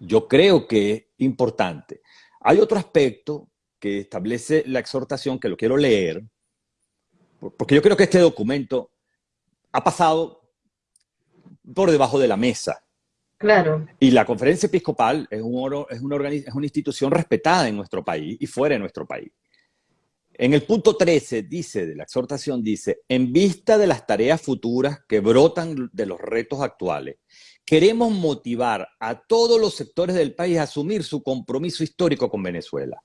yo creo que es importante. Hay otro aspecto que establece la exhortación que lo quiero leer, porque yo creo que este documento ha pasado por debajo de la mesa. Claro. Y la conferencia episcopal es, un, es, una, es una institución respetada en nuestro país y fuera de nuestro país. En el punto 13 dice, de la exhortación dice, en vista de las tareas futuras que brotan de los retos actuales, queremos motivar a todos los sectores del país a asumir su compromiso histórico con Venezuela,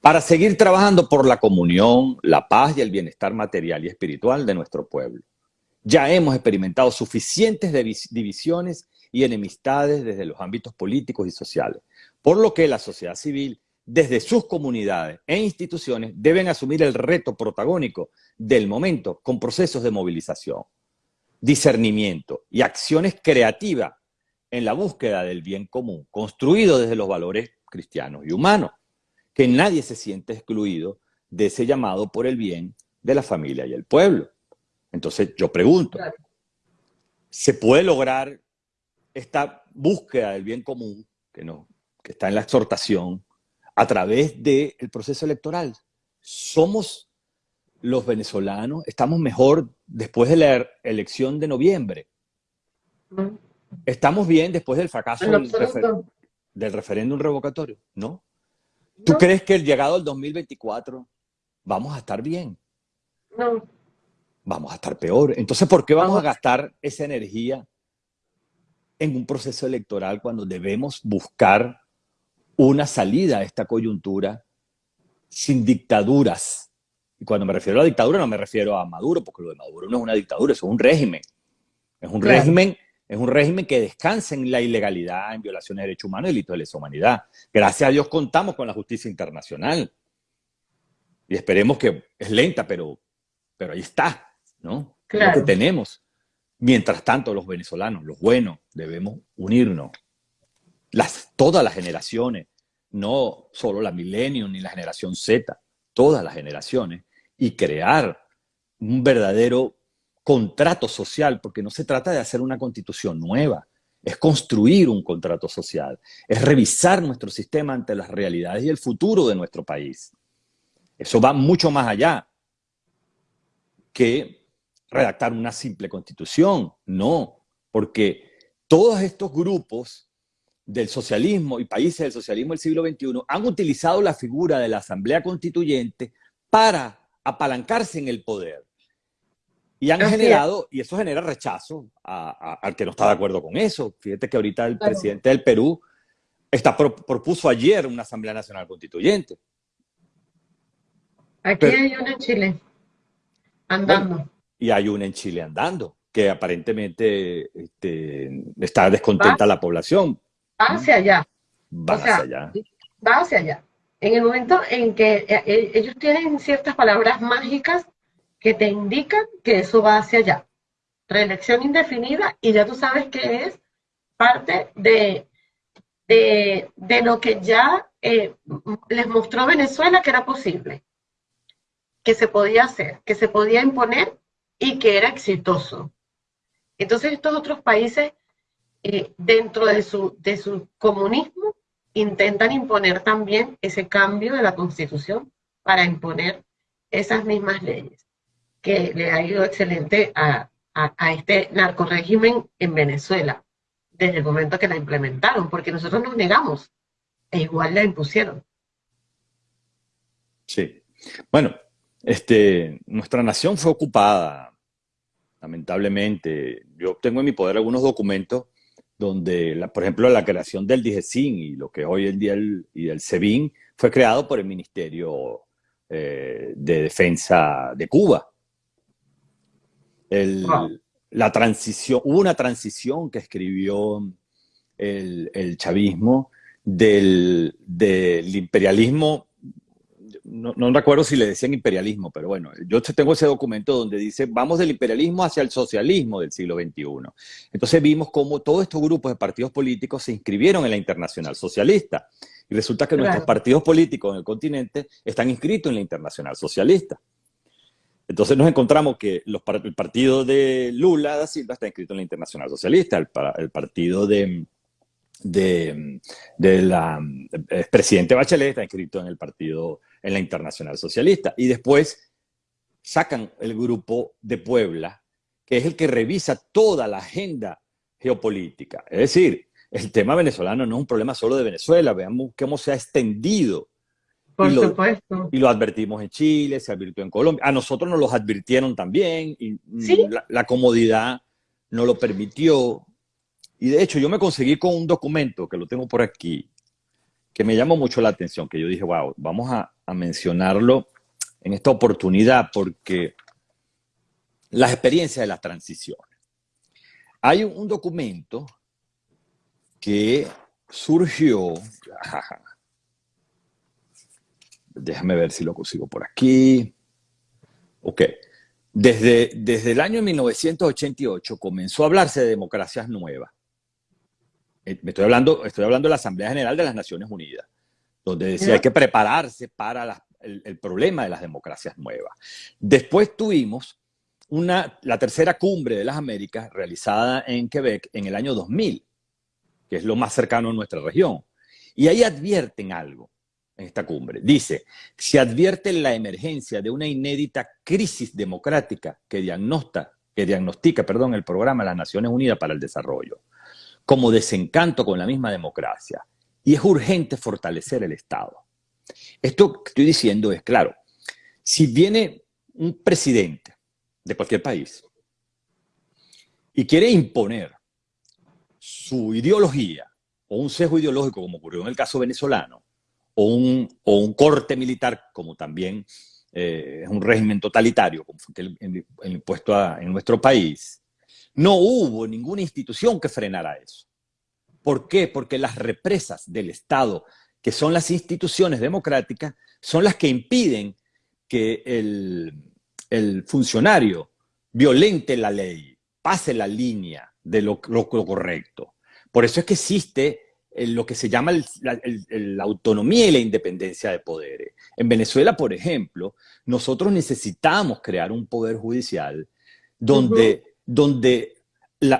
para seguir trabajando por la comunión, la paz y el bienestar material y espiritual de nuestro pueblo. Ya hemos experimentado suficientes divisiones y enemistades desde los ámbitos políticos y sociales, por lo que la sociedad civil desde sus comunidades e instituciones deben asumir el reto protagónico del momento con procesos de movilización, discernimiento y acciones creativas en la búsqueda del bien común, construido desde los valores cristianos y humanos, que nadie se siente excluido de ese llamado por el bien de la familia y el pueblo. Entonces yo pregunto, ¿se puede lograr esta búsqueda del bien común que, no, que está en la exhortación a través del proceso electoral. Somos los venezolanos, estamos mejor después de la elección de noviembre. Estamos bien después del fracaso del, referéndum revocatorio, ¿no? ¿Tú crees que el llegado al 2024 vamos a estar bien? No. Vamos a estar peor. Entonces, ¿por qué vamos a gastar esa energía en un proceso electoral cuando debemos buscar una salida a esta coyuntura sin dictaduras. Y cuando me refiero a la dictadura no me refiero a Maduro, porque lo de Maduro no es una dictadura, eso es un régimen. Es un régimen es un régimen que descansa en la ilegalidad, en violaciones de derechos humanos y delitos de lesa humanidad. Gracias a Dios contamos con la justicia internacional. Y esperemos que es lenta, pero, pero ahí está, ¿no? Claro. Lo que tenemos. Mientras tanto, los venezolanos, los buenos, debemos unirnos. Las, todas las generaciones, no solo la Millennium ni la generación Z, todas las generaciones, y crear un verdadero contrato social, porque no se trata de hacer una constitución nueva, es construir un contrato social, es revisar nuestro sistema ante las realidades y el futuro de nuestro país. Eso va mucho más allá que redactar una simple constitución, no, porque todos estos grupos del socialismo y países del socialismo del siglo XXI han utilizado la figura de la Asamblea Constituyente para apalancarse en el poder. Y han generado, y eso genera rechazo al que no está de acuerdo con eso. Fíjate que ahorita el presidente del Perú está, propuso ayer una Asamblea Nacional Constituyente. Aquí hay una en Chile, andando. y hay una en Chile andando, que aparentemente este, está descontenta la población. Va hacia allá. Va hacia allá. Va hacia allá. En el momento en que eh, eh, ellos tienen ciertas palabras mágicas que te indican que eso va hacia allá. Reelección indefinida y ya tú sabes que es parte de, de, lo que ya eh, les mostró Venezuela que era posible, que se podía hacer, que se podía imponer y que era exitoso. Entonces estos otros países, eh, dentro de su, de su comunismo, intentan imponer también ese cambio de la constitución para imponer esas mismas leyes que le ha ido excelente a, a, este narcorégimen en Venezuela desde el momento que la implementaron, porque nosotros nos negamos e igual la impusieron. Sí. Bueno, este, nuestra nación fue ocupada, lamentablemente. Yo tengo en mi poder algunos documentos donde, la, por ejemplo, la creación del DIGESIN y lo que hoy el día el, y el SEBIN fue creado por el Ministerio eh, de Defensa de Cuba. La transición, hubo una transición que escribió el, chavismo del, imperialismo, no, no, recuerdo si le decían imperialismo, pero bueno, yo tengo ese documento donde dice, vamos del imperialismo hacia el socialismo del siglo XXI. Entonces vimos cómo todos estos grupos de partidos políticos se inscribieron en la Internacional Socialista. Y resulta que nuestros partidos políticos en el continente están inscritos en la Internacional Socialista. Entonces nos encontramos que los, el partido de Lula da Silva está inscrito en la Internacional Socialista, el, el partido de, de, de la presidente Bachelet está inscrito en el partido, en la Internacional Socialista. Y después sacan el grupo de Puebla, que es el que revisa toda la agenda geopolítica. Es decir, el tema venezolano no es un problema solo de Venezuela, veamos cómo se ha extendido por y supuesto. y lo advertimos en Chile, se advirtió en Colombia. A nosotros nos los advirtieron también y mm, la, comodidad no lo permitió. Y de hecho yo me conseguí con un documento que lo tengo por aquí, que me llamó mucho la atención, que yo dije, wow, vamos a, mencionarlo en esta oportunidad porque las experiencias de las transiciones. Hay un, documento que surgió, Déjame ver si lo consigo por aquí. Ok. Desde, desde el año 1988 comenzó a hablarse de democracias nuevas. Eh, me estoy hablando, estoy hablando de la Asamblea General de las Naciones Unidas, donde decía hay que prepararse para el, problema de las democracias nuevas. Después tuvimos una, la tercera cumbre de las Américas realizada en Quebec en el año 2000, que es lo más cercano a nuestra región. Y ahí advierten algo en esta cumbre. Dice, se advierte la emergencia de una inédita crisis democrática que, diagnostica, que diagnostica perdón, el programa de las Naciones Unidas para el Desarrollo, como desencanto con la misma democracia. Y es urgente fortalecer el Estado. Esto que estoy diciendo es, claro, si viene un presidente de cualquier país y quiere imponer su ideología o un sesgo ideológico, como ocurrió en el caso venezolano, o un, corte militar, como también eh, es un régimen totalitario, como fue el, impuesto en nuestro país, no hubo ninguna institución que frenara eso. ¿Por qué? Porque las represas del Estado, que son las instituciones democráticas, son las que impiden que el, funcionario violente la ley, pase la línea de lo, correcto. Por eso es que existe lo que se llama la, autonomía y la independencia de poderes. En Venezuela, por ejemplo, nosotros necesitamos crear un poder judicial donde, donde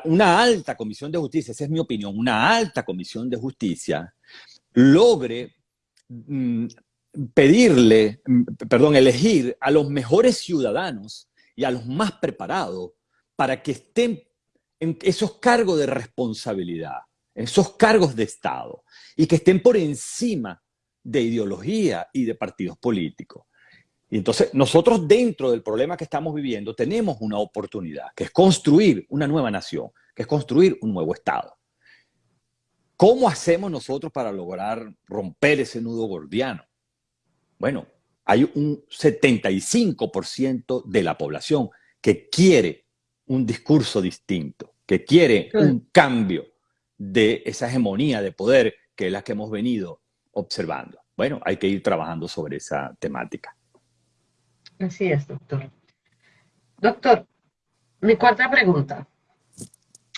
una alta comisión de justicia, esa es mi opinión, una alta comisión de justicia logre mm, pedirle, mm, perdón, elegir a los mejores ciudadanos y a los más preparados para que estén en esos cargos de responsabilidad, esos cargos de Estado, y que estén por encima de ideología y de partidos políticos. Y entonces nosotros dentro del problema que estamos viviendo tenemos una oportunidad, que es construir una nueva nación, que es construir un nuevo Estado. ¿Cómo hacemos nosotros para lograr romper ese nudo gordiano? Bueno, hay un 75% de la población que quiere un discurso distinto, que quiere un cambio de esa hegemonía de poder que es la que hemos venido observando. Bueno, hay que ir trabajando sobre esa temática. Así es, doctor. Doctor, mi cuarta pregunta.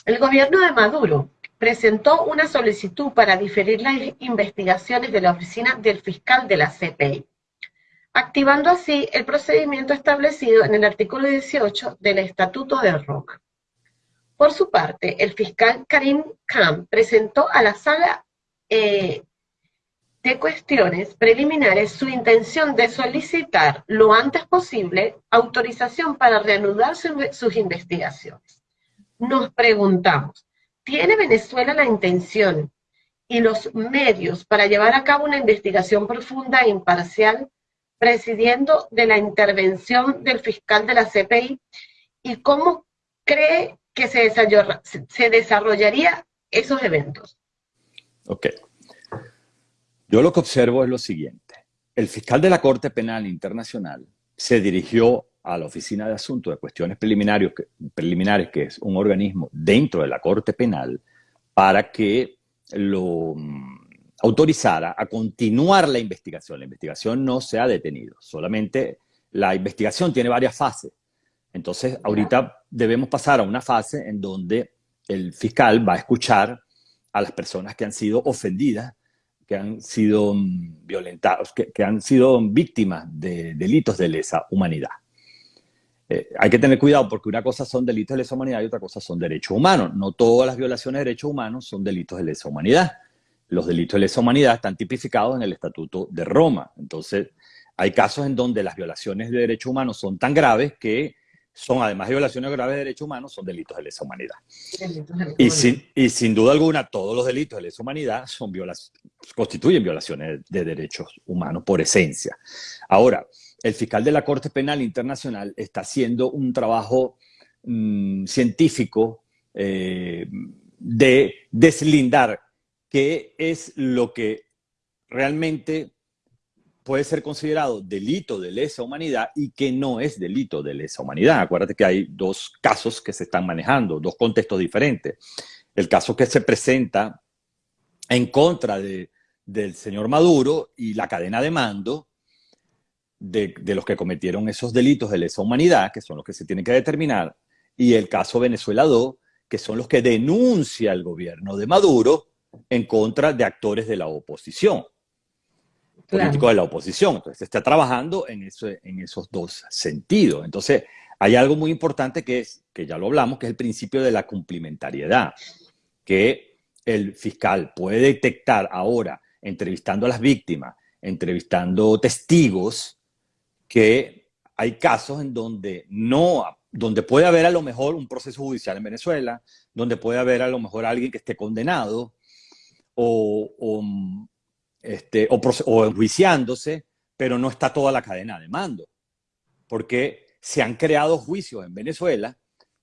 El gobierno de Maduro presentó una solicitud para diferir las investigaciones de la oficina del fiscal de la CPI, activando así el procedimiento establecido en el artículo 18 del Estatuto de Roma. Por su parte, el fiscal Karim Khan presentó a la sala eh, de cuestiones preliminares su intención de solicitar lo antes posible autorización para reanudar sus investigaciones. Nos preguntamos, ¿tiene Venezuela la intención y los medios para llevar a cabo una investigación profunda e imparcial, presidiendo de la intervención del fiscal de la CPI? ¿Y cómo cree que se, desarrollaría esos eventos? Ok. Yo lo que observo es lo siguiente. El fiscal de la Corte Penal Internacional se dirigió a la Oficina de Asuntos de Cuestiones Preliminares, que es un organismo dentro de la Corte Penal, para que lo mm, autorizara a continuar la investigación. La investigación no se ha detenido, solamente la investigación tiene varias fases. Entonces, ahorita debemos pasar a una fase en donde el fiscal va a escuchar a las personas que han sido ofendidas que han sido mm, violentados, que, han sido víctimas de delitos de lesa humanidad. Eh, hay que tener cuidado porque una cosa son delitos de lesa humanidad y otra cosa son derechos humanos. No todas las violaciones de derechos humanos son delitos de lesa humanidad. Los delitos de lesa humanidad están tipificados en el Estatuto de Roma. Entonces, hay casos en donde las violaciones de derechos humanos son tan graves que son, además de violaciones graves de derechos humanos, son delitos de lesa humanidad. Y sin, y sin duda alguna, todos los delitos de lesa humanidad son constituyen violaciones de derechos humanos por esencia. Ahora, el fiscal de la Corte Penal Internacional está haciendo un trabajo mm, científico eh, de deslindar qué es lo que realmente puede ser considerado delito de lesa humanidad y que no es delito de lesa humanidad. Acuérdate que hay dos casos que se están manejando, dos contextos diferentes. El caso que se presenta en contra de, del señor Maduro y la cadena de mando de, de, los que cometieron esos delitos de lesa humanidad, que son los que se tienen que determinar, y el caso Venezuela 2, que son los que denuncia el gobierno de Maduro en contra de actores de la oposición político de la oposición. Entonces, se está trabajando en, eso, en esos dos sentidos. Entonces, hay algo muy importante que es, que ya lo hablamos, que es el principio de la complementariedad, que el fiscal puede detectar ahora, entrevistando a las víctimas, entrevistando testigos, que hay casos en donde no, donde puede haber a lo mejor un proceso judicial en Venezuela, donde puede haber a lo mejor alguien que esté condenado, o, o, este, o, enjuiciándose, pero no está toda la cadena de mando, porque se han creado juicios en Venezuela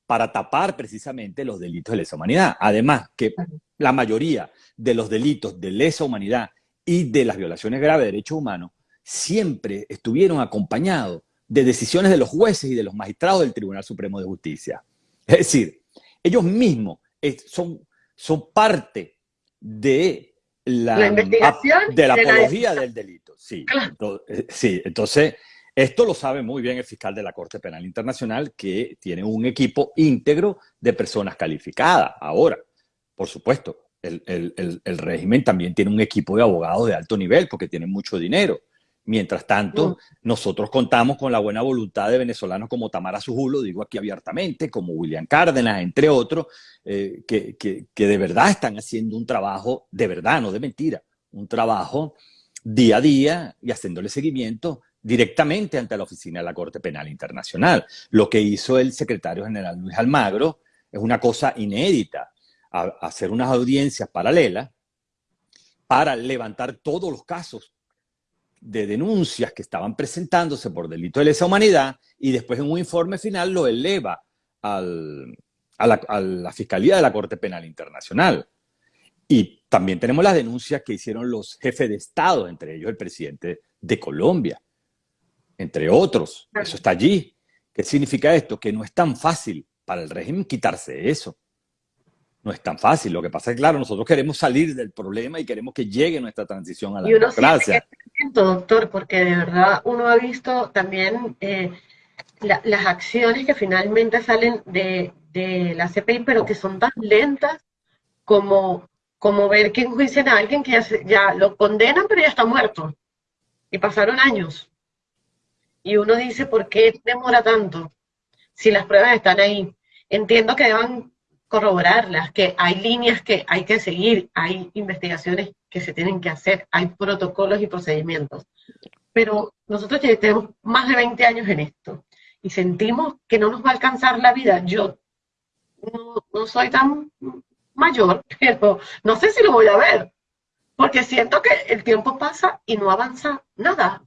para tapar precisamente los delitos de lesa humanidad. Además, que la mayoría de los delitos de lesa humanidad y de las violaciones graves de derechos humanos siempre estuvieron acompañados de decisiones de los jueces y de los magistrados del Tribunal Supremo de Justicia. Es decir, ellos mismos son, son parte de la, investigación de la apología del delito. Sí, eh, sí, entonces esto lo sabe muy bien el fiscal de la Corte Penal Internacional, que tiene un equipo íntegro de personas calificadas. Ahora, por supuesto, el, el, el, régimen también tiene un equipo de abogados de alto nivel porque tienen mucho dinero. Mientras tanto, nosotros contamos con la buena voluntad de venezolanos como Tamara Sujulo, digo aquí abiertamente, como William Cárdenas, entre otros, eh, que, que, de verdad están haciendo un trabajo, de verdad, no de mentira, un trabajo día a día y haciéndole seguimiento directamente ante la oficina de la Corte Penal Internacional. Lo que hizo el secretario general Luis Almagro es una cosa inédita, hacer unas audiencias paralelas para levantar todos los casos de denuncias que estaban presentándose por delito de lesa humanidad y después en un informe final lo eleva a, la, Fiscalía de la Corte Penal Internacional. Y también tenemos las denuncias que hicieron los jefes de Estado, entre ellos el presidente de Colombia, entre otros. Eso está allí. ¿Qué significa esto? Que no es tan fácil para el régimen quitarse eso. No es tan fácil. Lo que pasa es que, claro, nosotros queremos salir del problema y queremos que llegue nuestra transición a la democracia doctor, porque de verdad uno ha visto también eh, las acciones que finalmente salen de, la CPI, pero que son tan lentas como, como ver que enjuician a alguien que ya, lo condenan, pero ya está muerto. Y pasaron años. Y uno dice, ¿por qué demora tanto? Si las pruebas están ahí. Entiendo que deban corroborarlas, que hay líneas que hay que seguir, hay investigaciones que se tienen que hacer, hay protocolos y procedimientos. Pero nosotros ya tenemos más de 20 años en esto y sentimos que no nos va a alcanzar la vida. Yo no, soy tan mayor, pero no sé si lo voy a ver, porque siento que el tiempo pasa y no avanza nada,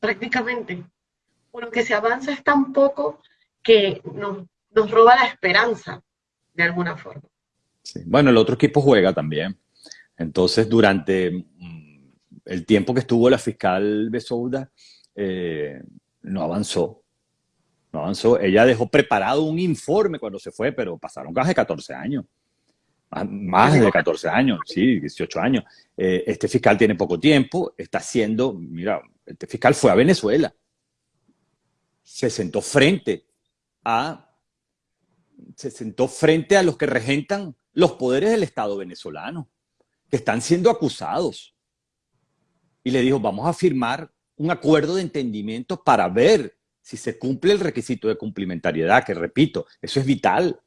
prácticamente. Lo que se avanza es tan poco que nos roba la esperanza, de alguna forma. Bueno, el otro equipo juega también. Entonces, durante mm, el tiempo que estuvo la fiscal Besouda, eh, no avanzó. No avanzó. Ella dejó preparado un informe cuando se fue, pero pasaron casi 14 años. Más, de 14 años, sí, 18 años. Eh, este fiscal tiene poco tiempo, está haciendo, mira, este fiscal fue a Venezuela, se sentó frente a, se sentó frente a los que regentan los poderes del Estado venezolano que están siendo acusados. Y le dijo, vamos a firmar un acuerdo de entendimiento para ver si se cumple el requisito de cumplimentariedad, que repito, eso es vital.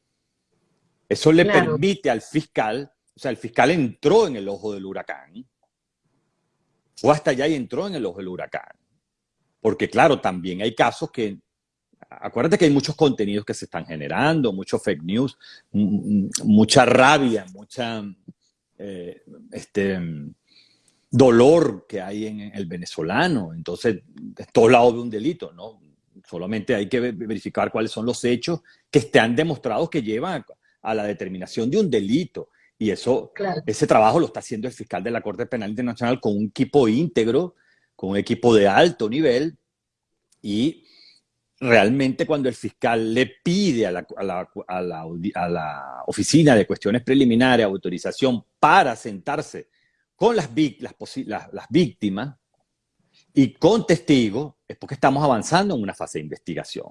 Eso le permite al fiscal, o sea, el fiscal entró en el ojo del huracán, fue hasta allá y entró en el ojo del huracán. Porque claro, también hay casos que, acuérdate que hay muchos contenidos que se están generando, muchos fake news, mucha rabia, mucha, eh, este dolor que hay en el venezolano. Entonces, de todos lados de un delito, ¿no? Solamente hay que verificar cuáles son los hechos que estén demostrados que llevan a la determinación de un delito. Y eso, ese trabajo lo está haciendo el fiscal de la Corte Penal Internacional con un equipo íntegro, con un equipo de alto nivel. Y realmente cuando el fiscal le pide a la, a la, oficina de cuestiones preliminares autorización para sentarse con las, las, víctimas y con testigos, es porque estamos avanzando en una fase de investigación.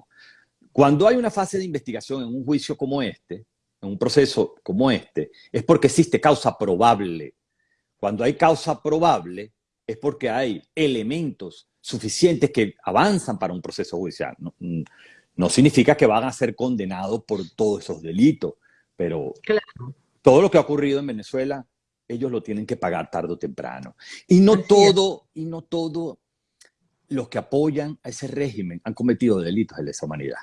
Cuando hay una fase de investigación en un juicio como este, en un proceso como este, es porque existe causa probable. Cuando hay causa probable, es porque hay elementos suficientes que avanzan para un proceso judicial. No, significa que van a ser condenados por todos esos delitos, pero todo lo que ha ocurrido en Venezuela, ellos lo tienen que pagar tarde o temprano. Y no todo, y no todo los que apoyan a ese régimen han cometido delitos de lesa humanidad.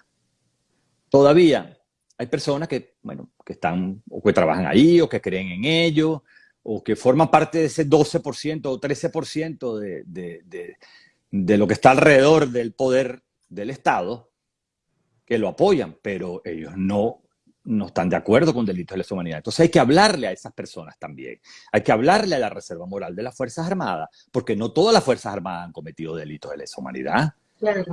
Todavía hay personas que, bueno, que están o que trabajan ahí o que creen en ello o que forman parte de ese 12% o 13% de, de, de lo que está alrededor del poder del Estado que lo apoyan, pero ellos no, no están de acuerdo con delitos de lesa humanidad. Entonces hay que hablarle a esas personas también. Hay que hablarle a la Reserva Moral de las Fuerzas Armadas, porque no todas las Fuerzas Armadas han cometido delitos de lesa humanidad.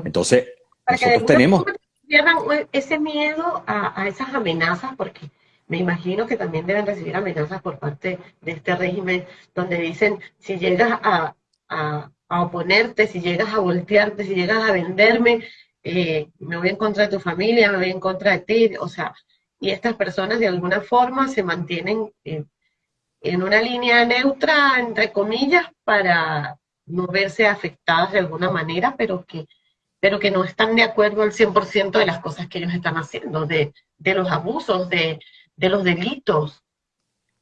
Entonces, nosotros tenemos... Pierdan ese miedo a, a esas amenazas, porque me imagino que también deben recibir amenazas por parte de este régimen, donde dicen, si llegas a, a oponerte, si llegas a voltearte, si llegas a venderme, eh, me voy en contra de tu familia, me voy en contra de ti, o sea, y estas personas de alguna forma se mantienen eh, en una línea neutra, entre comillas, para, no verse afectadas de alguna manera, pero que, pero que no están de acuerdo al 100% de las cosas que ellos están haciendo, de, de los abusos, de, de, los delitos,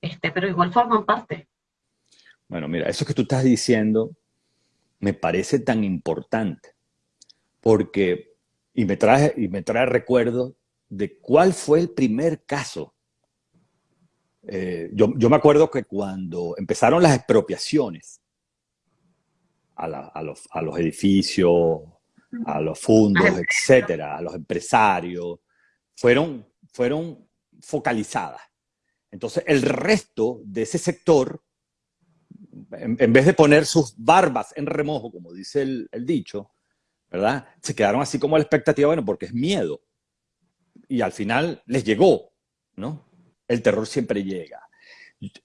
este, pero igual forman parte. Bueno, mira, eso que tú estás diciendo me parece tan importante, porque, y me trae, y me trae recuerdo de cuál fue el primer caso. Eh, yo, yo, me acuerdo que cuando empezaron las expropiaciones a, la, a, los, a los, edificios, a los fondos, etcétera, a los empresarios, fueron, fueron focalizadas. Entonces, el resto de ese sector, en, en, vez de poner sus barbas en remojo, como dice el, el dicho, ¿verdad? Se quedaron así como a la expectativa, bueno, porque es miedo y al final les llegó, ¿no? El terror siempre llega.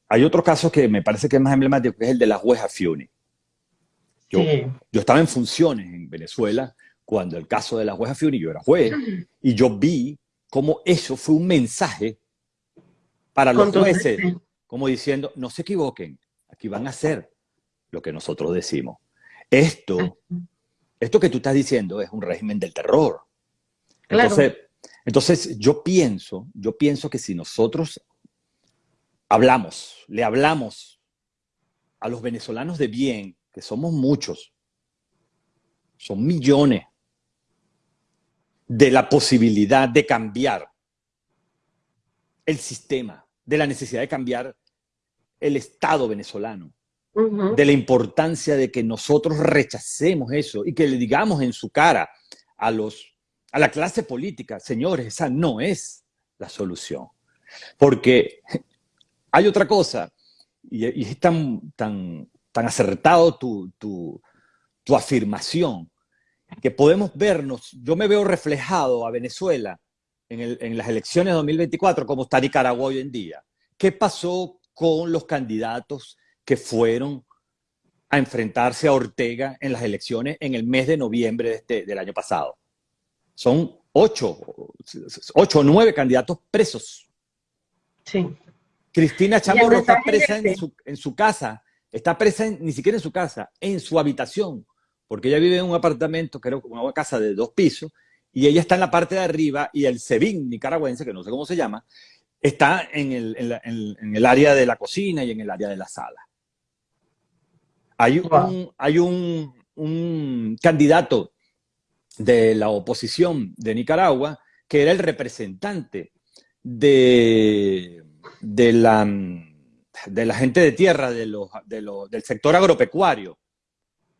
Hay otro caso que me parece que es más emblemático, que es el de la jueza Fiuni. Yo, sí. yo estaba en funciones en Venezuela cuando el caso de la jueza Fiuni, yo era juez, y yo vi cómo eso fue un mensaje para los jueces, como diciendo, no se equivoquen, aquí van a hacer lo que nosotros decimos. Esto, esto que tú estás diciendo es un régimen del terror. Claro. Entonces, entonces, yo pienso, yo pienso que si nosotros hablamos, le hablamos a los venezolanos de bien, que somos muchos, son millones, de la posibilidad de cambiar el sistema, de la necesidad de cambiar el Estado venezolano, uh -huh. de la importancia de que nosotros rechacemos eso y que le digamos en su cara a los a la clase política, señores, esa no es la solución. Porque hay otra cosa, y, y es tan, tan, tan acertado tu, tu, tu, afirmación, que podemos vernos, yo me veo reflejado a Venezuela en, el, en las elecciones de 2024 como está Nicaragua hoy en día. ¿Qué pasó con los candidatos que fueron a enfrentarse a Ortega en las elecciones en el mes de noviembre de este, del año pasado? son ocho, ocho o nueve candidatos presos. Sí. Cristina Chamorro está presa en su, en su, casa, está presa en, ni siquiera en su casa, en su habitación, porque ella vive en un apartamento, creo, una casa de dos pisos, y ella está en la parte de arriba y el SEBIN nicaragüense, que no sé cómo se llama, está en el, en, la, en, en el área de la cocina y en el área de la sala. Hay un, hay un, un candidato de la oposición de Nicaragua, que era el representante de, de, la, de la gente de tierra, de los, de los, del sector agropecuario,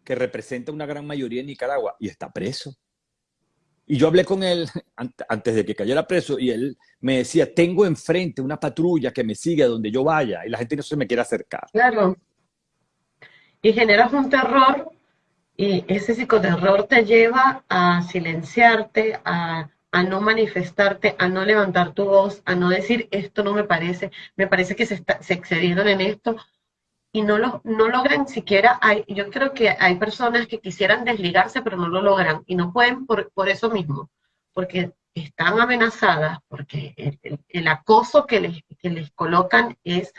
que representa una gran mayoría en Nicaragua, y está preso. Y yo hablé con él antes de que cayera preso y él me decía, tengo enfrente una patrulla que me sigue a donde yo vaya y la gente no se me quiere acercar. Claro. Y generas un terror y ese psicoterror te lleva a silenciarte, a, no manifestarte, a no levantar tu voz, a no decir esto no me parece, me parece que se, está, se excedieron en esto y no, lo, no logran siquiera, hay, yo creo que hay personas que quisieran desligarse pero no lo logran y no pueden por, por eso mismo, porque están amenazadas, porque el, el, acoso que les, que les, colocan es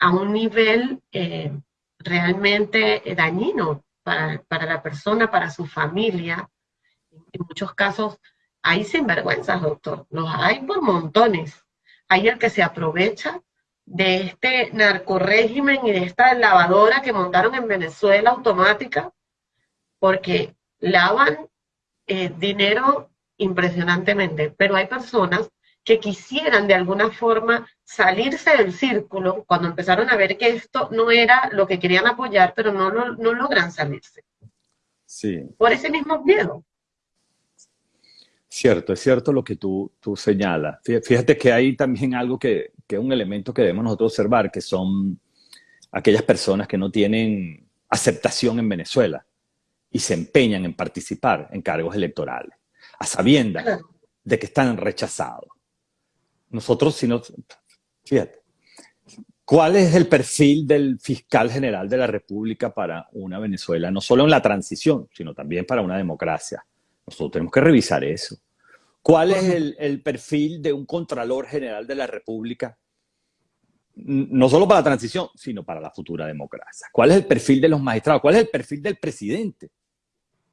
a un nivel eh, realmente dañino para, para, la persona, para su familia. En muchos casos hay sinvergüenzas, doctor, los hay por montones. Hay el que se aprovecha de este narcorégimen y de esta lavadora que montaron en Venezuela automática, porque lavan eh, dinero impresionantemente, pero hay personas que quisieran de alguna forma salirse del círculo cuando empezaron a ver que esto no era lo que querían apoyar, pero no, no, no logran salirse. Sí. Por ese mismo miedo. Cierto, es cierto lo que tú, tú señalas. Fíjate que hay también algo que, que es un elemento que debemos nosotros observar, que son aquellas personas que no tienen aceptación en Venezuela y se empeñan en participar en cargos electorales, a sabiendas de que están rechazados. Nosotros, si no, fíjate, ¿cuál es el perfil del fiscal general de la República para una Venezuela? No solo en la transición, sino también para una democracia. Nosotros tenemos que revisar eso. ¿Cuál es el, el perfil de un Contralor General de la República no solo para la transición, sino para la futura democracia. ¿Cuál es el perfil de los magistrados? ¿Cuál es el perfil del presidente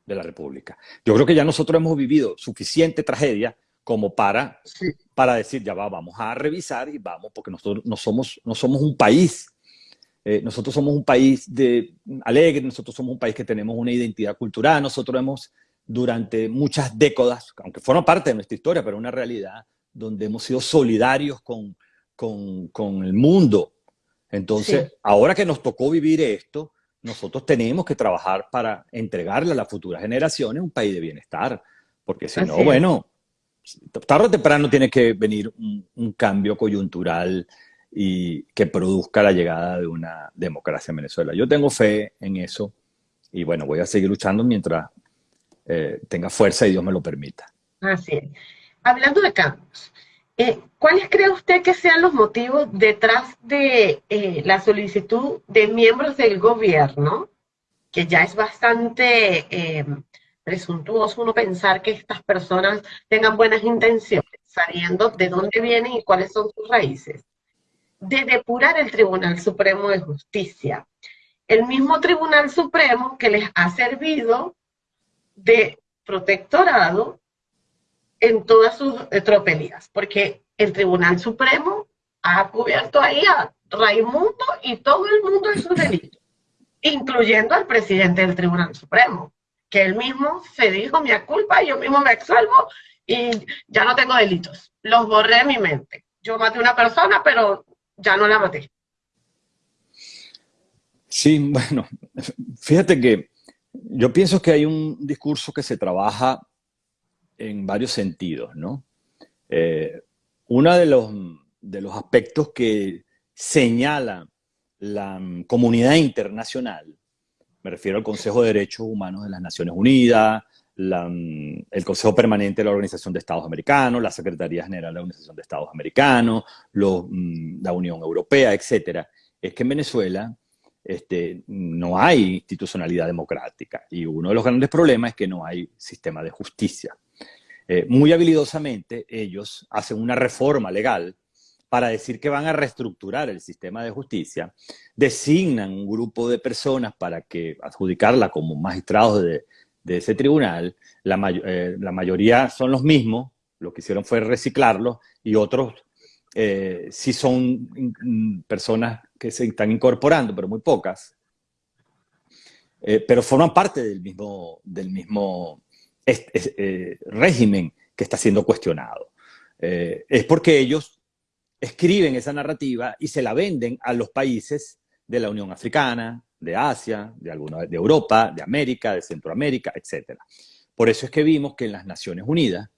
de la República? Yo creo que ya nosotros hemos vivido suficiente tragedia como para, para decir, ya va, vamos a revisar y vamos, porque nosotros no somos, no somos un país, eh, nosotros somos un país de, alegre, nosotros somos un país que tenemos una identidad cultural, nosotros hemos durante muchas décadas, aunque forma parte de nuestra historia, pero una realidad donde hemos sido solidarios con, con, con el mundo. Entonces, ahora que nos tocó vivir esto, nosotros tenemos que trabajar para entregarle a las futuras generaciones un país de bienestar, porque si no, bueno, tarde o temprano tiene que venir un, un, cambio coyuntural y que produzca la llegada de una democracia en Venezuela. Yo tengo fe en eso y bueno, voy a seguir luchando mientras eh, tenga fuerza y Dios me lo permita. Así es. Hablando de cambios, eh, ¿cuáles cree usted que sean los motivos detrás de eh, la solicitud de miembros del gobierno, que ya es bastante eh, presuntuoso uno pensar que estas personas tengan buenas intenciones, sabiendo de dónde vienen y cuáles son sus raíces, de depurar el Tribunal Supremo de Justicia? El mismo Tribunal Supremo que les ha servido de protectorado en todas sus tropelías, porque el Tribunal Supremo ha cubierto ahí a Raimundo y todo el mundo en sus delitos, incluyendo al presidente del Tribunal Supremo, que él mismo se dijo mi culpa, yo mismo me exalvo y ya no tengo delitos. Los borré de mi mente. Yo maté a una persona, pero ya no la maté. Sí, bueno, fíjate que yo pienso que hay un discurso que se trabaja en varios sentidos, ¿no? Eh, uno de los, de los aspectos que señala la comunidad internacional, me refiero al Consejo de Derechos Humanos de las Naciones Unidas, el Consejo Permanente de la Organización de Estados Americanos, la Secretaría General de la Organización de Estados Americanos, mm, la Unión Europea, etcétera, es que en Venezuela este, no hay institucionalidad democrática y uno de los grandes problemas es que no hay sistema de justicia. Eh, muy habilidosamente ellos hacen una reforma legal para decir que van a reestructurar el sistema de justicia, designan un grupo de personas para que adjudicarla como magistrados de, ese tribunal, eh, la, mayoría son los mismos, lo que hicieron fue reciclarlos y otros eh, sí son personas que se están incorporando, pero muy pocas, pero forman parte del mismo, del mismo eh, régimen que está siendo cuestionado. Eh, es porque ellos escriben esa narrativa y se la venden a los países de la Unión Africana, de Asia, de, alguna, de Europa, de América, de Centroamérica, etc. Por eso es que vimos que en las Naciones Unidas,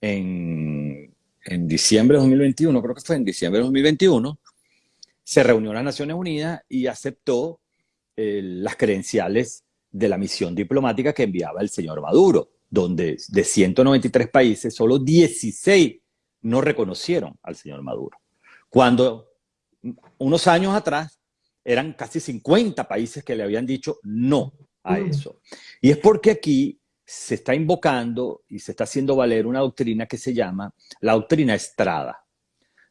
en, en diciembre de 2021, creo que fue en diciembre de 2021, se reunió las Naciones Unidas y aceptó eh, las credenciales de la misión diplomática que enviaba el señor Maduro donde de 193 países, solo 16 no reconocieron al señor Maduro. Cuando unos años atrás eran casi 50 países que le habían dicho no a mm. eso. Y es porque aquí se está invocando y se está haciendo valer una doctrina que se llama la doctrina Estrada.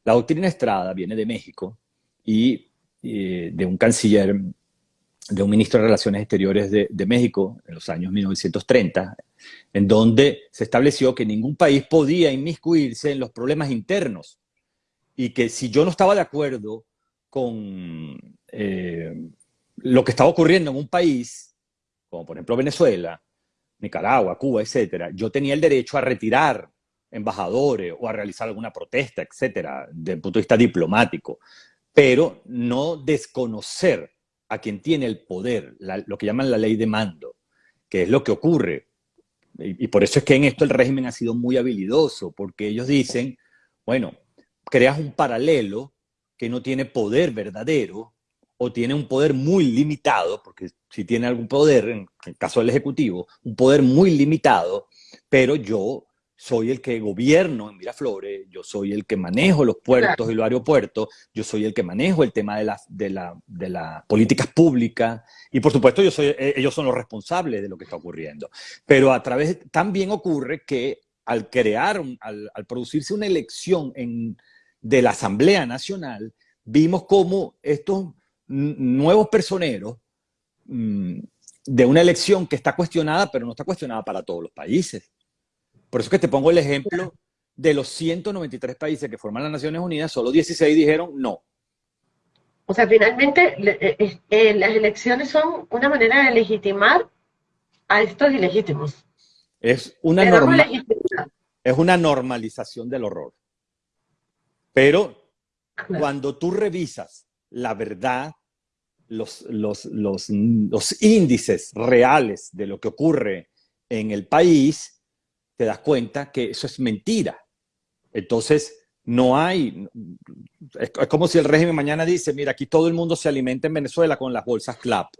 La doctrina Estrada viene de México y eh, de un canciller, de un ministro de Relaciones Exteriores de, México en los años 1930, en donde se estableció que ningún país podía inmiscuirse en los problemas internos y que si yo no estaba de acuerdo con eh, lo que estaba ocurriendo en un país, como por ejemplo Venezuela, Nicaragua, Cuba, etcétera, yo tenía el derecho a retirar embajadores o a realizar alguna protesta, etcétera, desde el punto de vista diplomático, pero no desconocer a quien tiene el poder, lo que llaman la ley de mando, que es lo que ocurre. Y, por eso es que en esto el régimen ha sido muy habilidoso, porque ellos dicen, bueno, creas un paralelo que no tiene poder verdadero o tiene un poder muy limitado, porque si tiene algún poder, en el caso del Ejecutivo, un poder muy limitado, pero yo soy el que gobierno en Miraflores, yo soy el que manejo los puertos y los aeropuertos, yo soy el que manejo el tema de las políticas públicas y por supuesto yo soy, eh, ellos son los responsables de lo que está ocurriendo. Pero a través, también ocurre que al crear, al, producirse una elección en, de la Asamblea Nacional, vimos cómo estos nuevos personeros mm, de una elección que está cuestionada, pero no está cuestionada para todos los países. Por eso es que te pongo el ejemplo de los 193 países que forman las Naciones Unidas, solo 16 dijeron no. O sea, finalmente eh, eh, eh, las elecciones son una manera de legitimar a estos ilegítimos. Es una, es una normalización del horror. Pero cuando tú revisas la verdad, los, los, los, los índices reales de lo que ocurre en el país, te das cuenta que eso es mentira. Entonces, no hay, es, como si el régimen mañana dice, mira, aquí todo el mundo se alimenta en Venezuela con las bolsas CLAP.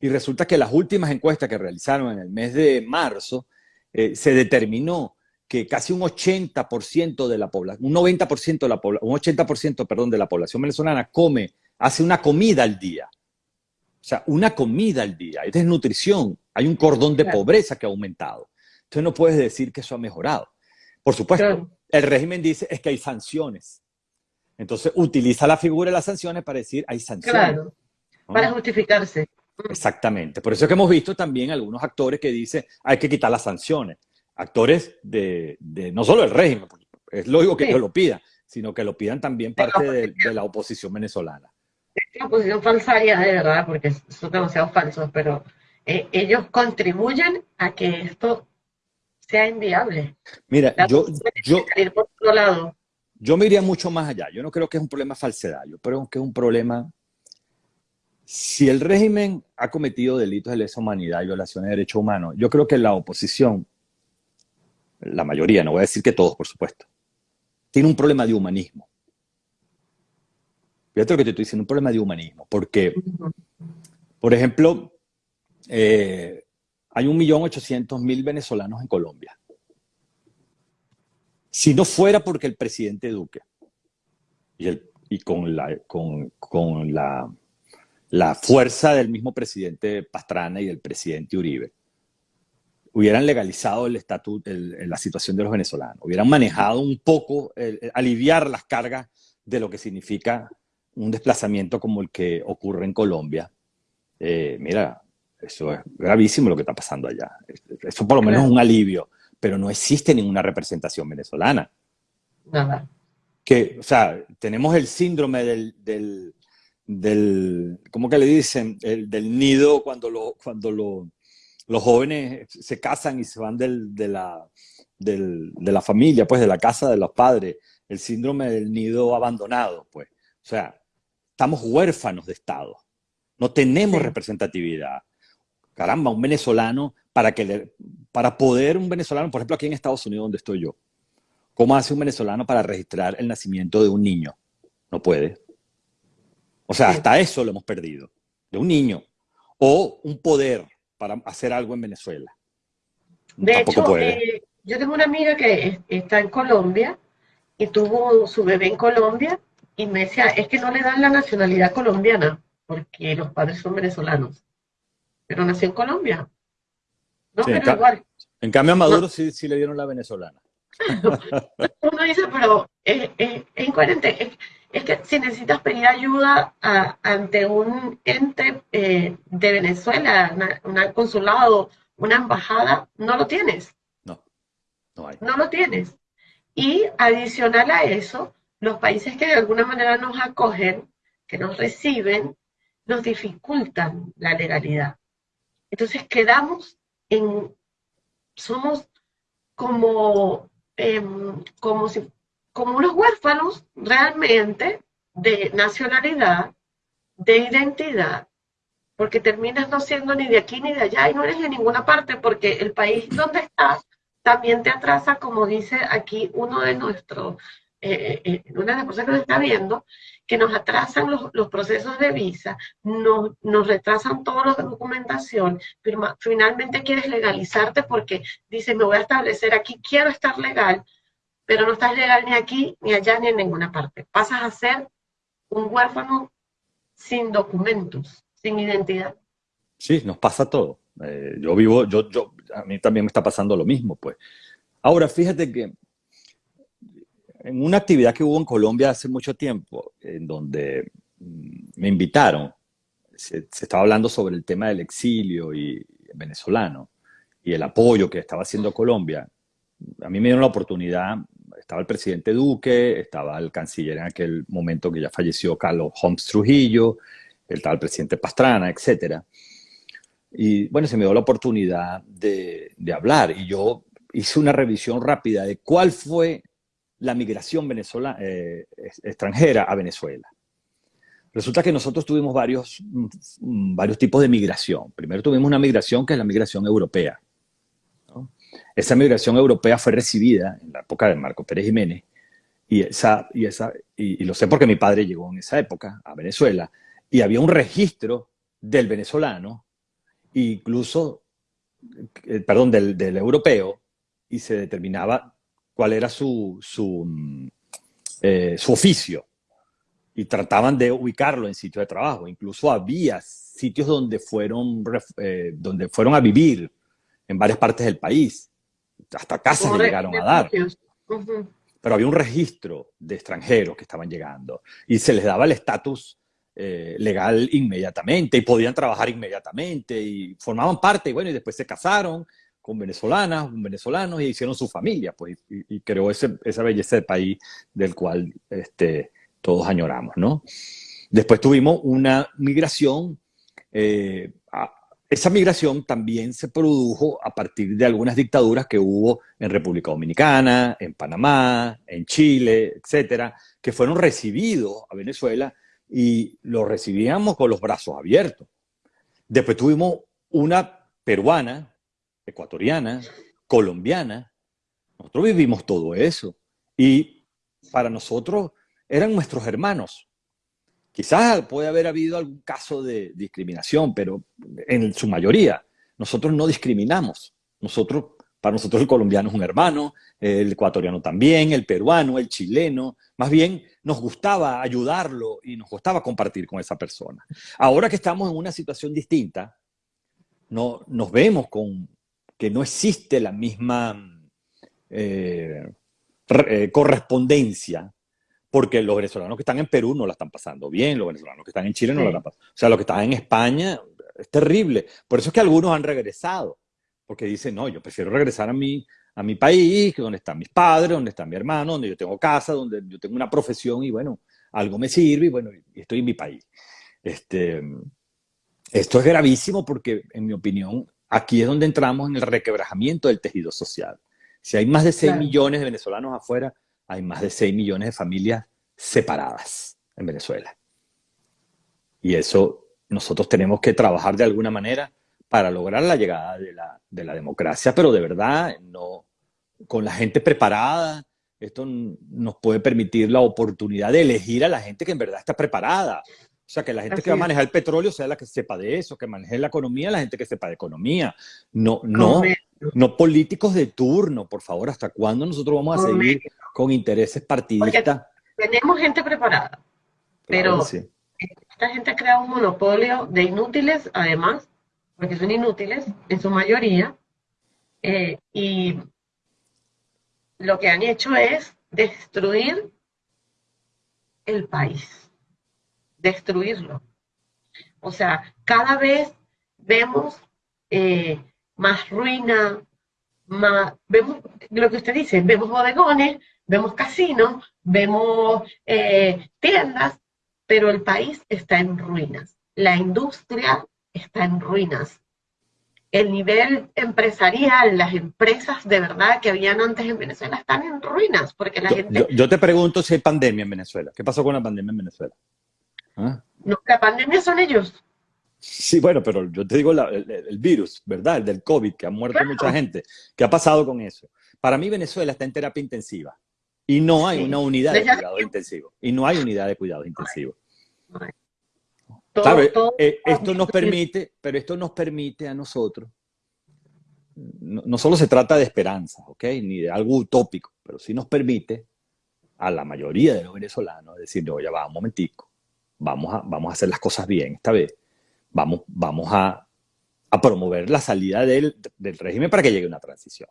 Y resulta que las últimas encuestas que realizaron en el mes de marzo, eh, se determinó que casi un 80% de la población, un 90% de la población, un 80%, perdón, de la población venezolana come, hace una comida al día. O sea, una comida al día. Es desnutrición. Hay un cordón de pobreza que ha aumentado. Entonces no puedes decir que eso ha mejorado. Por supuesto, el régimen dice es que hay sanciones. Entonces utiliza la figura de las sanciones para decir hay sanciones. Claro, para justificarse. Exactamente. Por eso es que hemos visto también algunos actores que dicen hay que quitar las sanciones. Actores de, no solo el régimen, es lógico que ellos lo pidan, sino que lo pidan también parte de, la oposición venezolana. La oposición falsaria, de verdad, porque son demasiado falsos, pero eh, ellos contribuyen a que esto sea inviable. Mira, yo, yo, yo me iría mucho más allá. Yo no creo que es un problema falsedad, yo creo que es un problema... Si el régimen ha cometido delitos de lesa humanidad y violaciones de derechos humanos, yo creo que la oposición, la mayoría, no voy a decir que todos, por supuesto, tiene un problema de humanismo. Fíjate lo que te estoy diciendo, un problema de humanismo, porque, por ejemplo, eh, hay 1.800.000 venezolanos en Colombia. Si no fuera porque el presidente Duque y, con, la, fuerza del mismo presidente Pastrana y del presidente Uribe, hubieran legalizado el estatus, la situación de los venezolanos, hubieran manejado un poco, aliviar las cargas de lo que significa un desplazamiento como el que ocurre en Colombia. Eh, mira, eso es gravísimo lo que está pasando allá. Eso por lo menos es un alivio, pero no existe ninguna representación venezolana. Nada. Que, o sea, tenemos el síndrome del, del, del ¿cómo que le dicen? El, del nido cuando, lo, cuando lo, los jóvenes se casan y se van del, de, la, del, de la familia, pues de la casa de los padres. El síndrome del nido abandonado, pues. O sea, estamos huérfanos de Estado. No tenemos representatividad caramba, un venezolano, para, que le, para poder un venezolano, por ejemplo, aquí en Estados Unidos, donde estoy yo, ¿cómo hace un venezolano para registrar el nacimiento de un niño? No puede. O sea, hasta eso lo hemos perdido, de un niño. O un poder para hacer algo en Venezuela. De hecho, eh, yo tengo una amiga que está en Colombia y tuvo su bebé en Colombia y me decía, es que no le dan la nacionalidad colombiana porque los padres son venezolanos pero nació en Colombia. No, pero en igual. En cambio a Maduro sí, sí, le dieron la venezolana. Uno dice, pero es, incoherente. Es, que si necesitas pedir ayuda ante un ente eh, de Venezuela, un consulado, una embajada, no lo tienes. No, no hay. No lo tienes. Y adicional a eso, los países que de alguna manera nos acogen, que nos reciben, nos dificultan la legalidad. Entonces quedamos en, somos como, em, como, si, como unos huérfanos realmente de nacionalidad, de identidad, porque terminas no siendo ni de aquí ni de allá y no eres de ninguna parte, porque el país donde estás también te atrasa, como dice aquí uno de nuestros, eh, eh, una de las personas que nos está viendo, que nos atrasan los, procesos de visa, nos, nos retrasan todos los de documentación, finalmente quieres legalizarte porque dices, me voy a establecer aquí, quiero estar legal, pero no estás legal ni aquí, ni allá, ni en ninguna parte. Pasas a ser un huérfano sin documentos, sin identidad. Sí, nos pasa todo. Eh, yo vivo, yo, yo, a mí también me está pasando lo mismo, pues. Ahora, fíjate que en una actividad que hubo en Colombia hace mucho tiempo, en donde mm, me invitaron, se, estaba hablando sobre el tema del exilio y venezolano y el apoyo que estaba haciendo Colombia. A mí me dieron la oportunidad, estaba el presidente Duque, estaba el canciller en aquel momento que ya falleció, Carlos Holmes Trujillo, estaba el presidente Pastrana, etcétera. Y bueno, se me dio la oportunidad de, de hablar y yo hice una revisión rápida de cuál fue la migración venezolana, eh, extranjera a Venezuela. Resulta que nosotros tuvimos varios, mm, varios tipos de migración. Primero tuvimos una migración que es la migración europea. Esa migración europea fue recibida en la época de Marco Pérez Jiménez y, esa, y, esa, y, lo sé porque mi padre llegó en esa época a Venezuela y había un registro del venezolano, incluso, eh, perdón, del, del europeo, y se determinaba cuál era su, su, eh, su oficio. Y trataban de ubicarlo en sitio de trabajo. Incluso había sitios donde fueron, eh, donde fueron a vivir en varias partes del país. Hasta casas llegaron a dar. Pero había un registro de extranjeros que estaban llegando. Y se les daba el estatus eh, legal inmediatamente. Y podían trabajar inmediatamente. Y formaban parte. Y bueno, y después se casaron con venezolanas, con venezolanos y hicieron su familia, pues, y, creó esa belleza del país del cual este, todos añoramos, ¿no? Después tuvimos una migración, eh, esa migración también se produjo a partir de algunas dictaduras que hubo en República Dominicana, en Panamá, en Chile, etcétera, que fueron recibidos a Venezuela y los recibíamos con los brazos abiertos. Después tuvimos una peruana, ecuatoriana, colombiana. Nosotros vivimos todo eso. Y para nosotros eran nuestros hermanos. Quizás puede haber habido algún caso de discriminación, pero en su mayoría nosotros no discriminamos. Nosotros, para nosotros el colombiano es un hermano, el ecuatoriano también, el peruano, el chileno. Más bien nos gustaba ayudarlo y nos gustaba compartir con esa persona. Ahora que estamos en una situación distinta, no, nos vemos con que no existe la misma eh, eh, correspondencia porque los venezolanos que están en Perú no la están pasando bien, los venezolanos que están en Chile no la están pasando. O sea, los que están en España es terrible. Por eso es que algunos han regresado, porque dicen, no, yo prefiero regresar a mi, a mi país, donde están mis padres, donde está mi hermano, donde yo tengo casa, donde yo tengo una profesión y bueno, algo me sirve y bueno, estoy en mi país. Este, esto es gravísimo porque, en mi opinión, aquí es donde entramos en el requebrajamiento del tejido social. Si hay más de 6 millones de venezolanos afuera, hay más de 6 millones de familias separadas en Venezuela. Y eso nosotros tenemos que trabajar de alguna manera para lograr la llegada de la, de la democracia, pero de verdad, no con la gente preparada, esto nos puede permitir la oportunidad de elegir a la gente que en verdad está preparada. O sea, que la gente que va a manejar el petróleo sea la que sepa de eso, que maneje la economía, la gente que sepa de economía. No, no, no políticos de turno, por favor. ¿Hasta cuándo nosotros vamos a seguir con intereses partidistas? tenemos gente preparada, pero esta gente crea un monopolio de inútiles, además, porque son inútiles en su mayoría, eh, y lo que han hecho es destruir el país, destruirlo. O sea, cada vez vemos eh, más ruina, más, vemos lo que usted dice, vemos bodegones, vemos casinos, vemos eh, tiendas, pero el país está en ruinas. La industria está en ruinas. El nivel empresarial, las empresas de verdad que habían antes en Venezuela están en ruinas, porque la gente... Yo, te pregunto si hay pandemia en Venezuela. ¿Qué pasó con la pandemia en Venezuela? ¿Ah? No, la pandemia son ellos. Sí, bueno, pero yo te digo el, virus, ¿verdad? El del COVID, que ha muerto mucha gente. ¿Qué ha pasado con eso? Para mí Venezuela está en terapia intensiva y no hay una unidad de cuidado intensivo. Y no hay unidad de cuidado intensivo. Claro, eh, esto nos permite, pero esto nos permite a nosotros, no, solo se trata de esperanza, ¿ok? Ni de algo utópico, pero sí nos permite a la mayoría de los venezolanos decir, oye, va, un momentico, vamos a, vamos a hacer las cosas bien esta vez vamos, vamos a, a promover la salida del, del, régimen para que llegue una transición.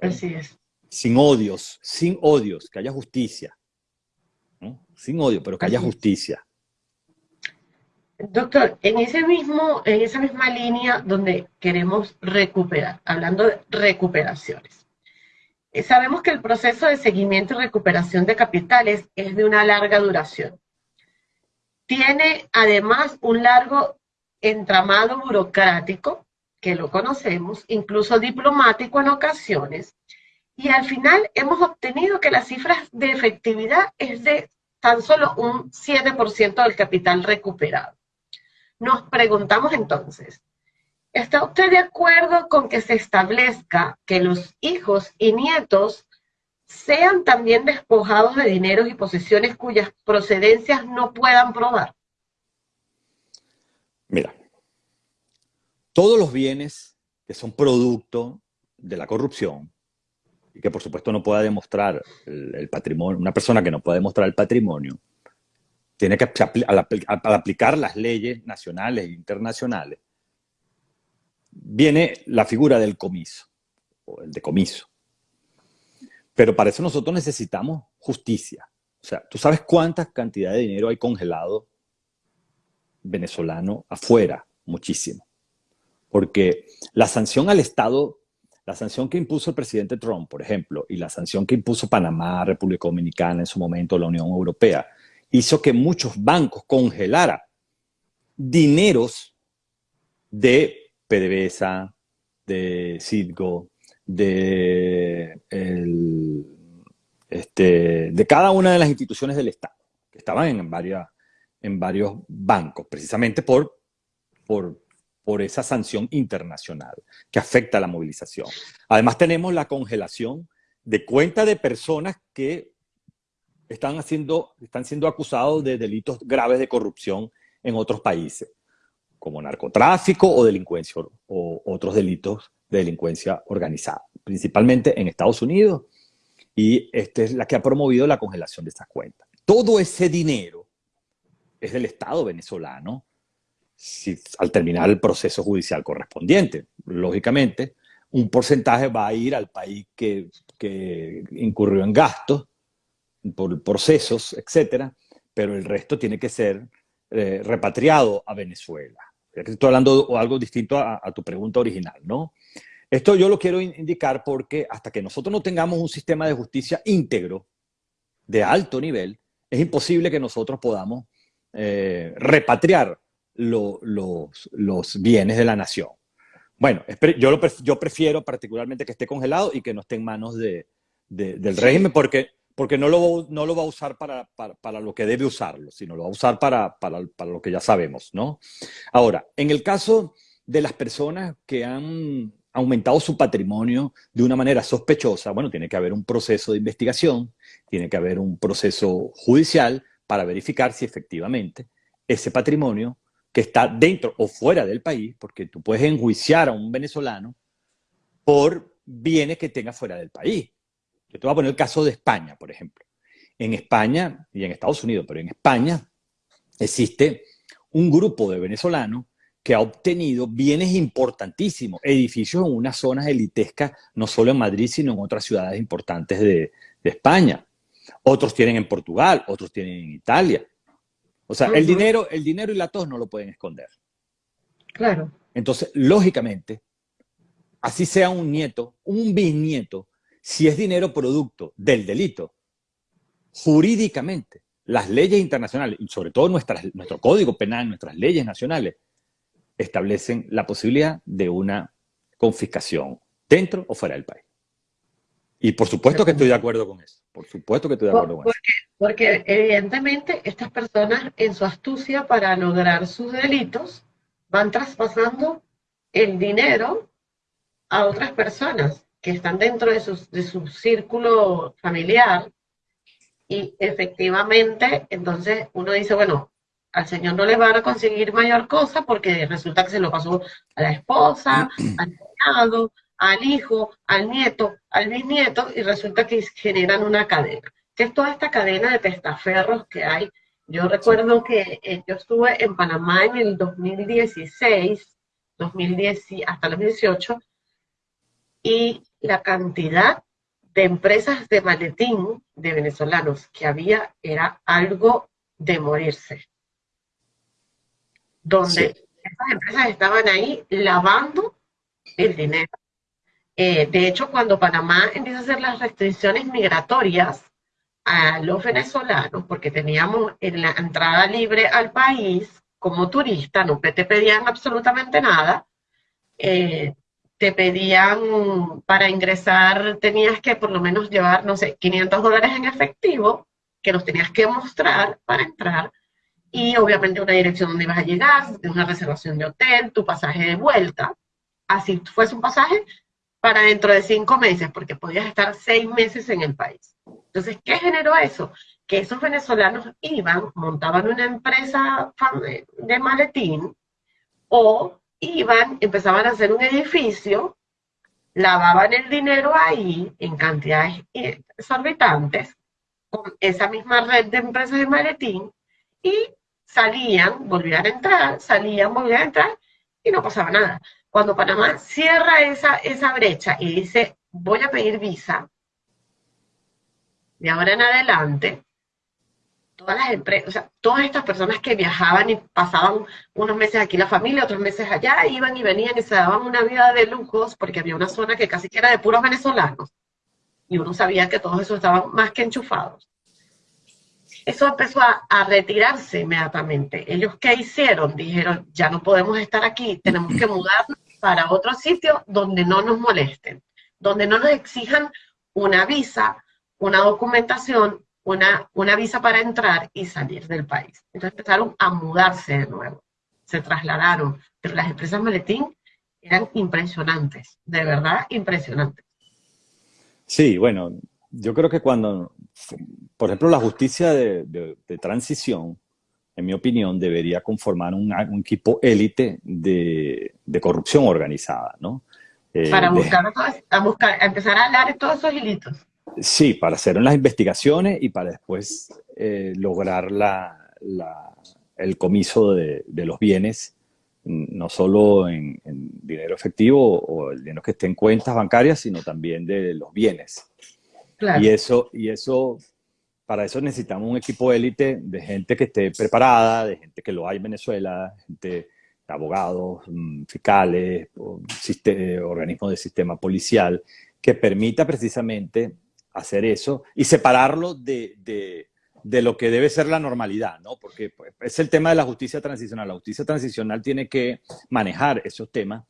Así es. sin odios, sin odios, que haya justicia. Sin odio, pero que haya justicia. Doctor, en, ese mismo, en esa misma línea donde queremos recuperar, hablando de recuperaciones, eh, sabemos que el proceso de seguimiento y recuperación de capitales es de una larga duración. Tiene además un largo entramado burocrático, que lo conocemos, incluso diplomático en ocasiones, y al final hemos obtenido que las cifras de efectividad es de tan solo un 7% del capital recuperado. Nos preguntamos entonces, ¿está usted de acuerdo con que se establezca que los hijos y nietos sean también despojados de dineros y posesiones cuyas procedencias no puedan probar? Mira, todos los bienes que son producto de la corrupción y que por supuesto no pueda demostrar el, patrimonio, una persona que no pueda demostrar el patrimonio, tiene que, al, aplicar las leyes nacionales e internacionales, viene la figura del comiso, o el decomiso. Pero para eso nosotros necesitamos justicia. O sea, ¿tú sabes cuánta cantidad de dinero hay congelado venezolano afuera? Muchísimo. Porque la sanción al Estado, la sanción que impuso el presidente Trump, por ejemplo, y la sanción que impuso Panamá, República Dominicana, en su momento la Unión Europea, hizo que muchos bancos congelaran dineros de PDVSA, de Citgo, de, este, de cada una de las instituciones del Estado, que estaban en, varias, en varios bancos, precisamente por, por, por esa sanción internacional que afecta a la movilización. Además tenemos la congelación de cuenta de personas que están, haciendo, están siendo acusados de delitos graves de corrupción en otros países, como narcotráfico o delincuencia o otros delitos de delincuencia organizada, principalmente en Estados Unidos, y esta es la que ha promovido la congelación de estas cuentas. Todo ese dinero es del Estado venezolano si, al terminar el proceso judicial correspondiente. Lógicamente, un porcentaje va a ir al país que, incurrió en gastos por procesos, etcétera, pero el resto tiene que ser eh, repatriado a Venezuela. Estoy hablando de algo distinto a, tu pregunta original, ¿no? Esto yo lo quiero indicar porque hasta que nosotros no tengamos un sistema de justicia íntegro, de alto nivel, es imposible que nosotros podamos eh, repatriar los, los, bienes de la nación. Bueno, yo, lo, yo prefiero particularmente que esté congelado y que no esté en manos de, del régimen porque porque no lo, no lo va a usar para, para, lo que debe usarlo, sino lo va a usar para, para, lo que ya sabemos, ¿no? Ahora, en el caso de las personas que han aumentado su patrimonio de una manera sospechosa, bueno, tiene que haber un proceso de investigación, tiene que haber un proceso judicial para verificar si efectivamente ese patrimonio que está dentro o fuera del país, porque tú puedes enjuiciar a un venezolano por bienes que tenga fuera del país. Yo te voy a poner el caso de España, por ejemplo. En España y en Estados Unidos, pero en España existe un grupo de venezolanos que ha obtenido bienes importantísimos, edificios en unas zonas elitescas, no solo en Madrid, sino en otras ciudades importantes de, España. Otros tienen en Portugal, otros tienen en Italia. O sea, el, dinero, el dinero y la tos no lo pueden esconder. Claro. Entonces, lógicamente, así sea un nieto, un bisnieto, si es dinero producto del delito, jurídicamente, las leyes internacionales, y sobre todo nuestras, nuestro código penal, nuestras leyes nacionales, establecen la posibilidad de una confiscación dentro o fuera del país. Y por supuesto que estoy de acuerdo con eso. Por supuesto que estoy de acuerdo con eso. Porque evidentemente estas personas en su astucia para lograr sus delitos van traspasando el dinero a otras personas que están dentro de su, de su círculo familiar y efectivamente, entonces uno dice, bueno, al señor no le van a conseguir mayor cosa porque resulta que se lo pasó a la esposa, al cuñado, al hijo, al nieto, al bisnieto, y resulta que generan una cadena. Que es toda esta cadena de testaferros que hay. Yo recuerdo que eh, yo estuve en Panamá en el 2016, 2010, hasta el 2018, y la cantidad de empresas de maletín de venezolanos que había era algo de morirse. Donde esas empresas estaban ahí lavando el dinero. Eh, de hecho, cuando Panamá empieza a hacer las restricciones migratorias a los venezolanos, porque teníamos en la entrada libre al país como turista, no te pedían absolutamente nada, eh, te pedían para ingresar, tenías que por lo menos llevar, no sé, 500 dólares en efectivo, que los tenías que mostrar para entrar, y obviamente una dirección donde ibas a llegar, una reservación de hotel, tu pasaje de vuelta, así fuese un pasaje para dentro de cinco meses, porque podías estar seis meses en el país. Entonces, ¿qué generó eso? Que esos venezolanos iban, montaban una empresa de maletín o iban, empezaban a hacer un edificio, lavaban el dinero ahí en cantidades exorbitantes, con esa misma red de empresas de maletín, y salían, volvían a entrar, salían, volvían a entrar, y no pasaba nada. Cuando Panamá cierra esa, esa brecha y dice, voy a pedir visa, de ahora en adelante, todas las empresas, o sea, todas estas personas que viajaban y pasaban unos meses aquí la familia, otros meses allá, iban y venían y se daban una vida de lujos porque había una zona que casi que era de puros venezolanos y uno sabía que todos esos estaban más que enchufados. Eso empezó a, a retirarse inmediatamente. Ellos qué hicieron? Dijeron, ya no podemos estar aquí, tenemos que mudarnos para otro sitio donde no nos molesten, donde no nos exijan una visa, una documentación, una, una visa para entrar y salir del país. Entonces empezaron a mudarse de nuevo, se trasladaron, pero las empresas maletín eran impresionantes, de verdad impresionantes. Sí, bueno, yo creo que cuando, por ejemplo, la justicia de, de, transición, en mi opinión, debería conformar un, un equipo élite de, de, corrupción organizada, ¿no? Eh, Para buscar, a buscar, a empezar a hablar todos esos hilitos. Sí, para hacer las investigaciones y para después eh, lograr la, el comiso de, los bienes, no solo en, dinero efectivo o el dinero que esté en cuentas bancarias, sino también de los bienes. Y eso, y eso, para eso necesitamos un equipo élite de gente que esté preparada, de gente que lo hay en Venezuela, gente de abogados, mm, fiscales, organismos de sistema policial, que permita precisamente hacer eso y separarlo de, de, de, lo que debe ser la normalidad, ¿no? Porque pues, es el tema de la justicia transicional. La justicia transicional tiene que manejar esos temas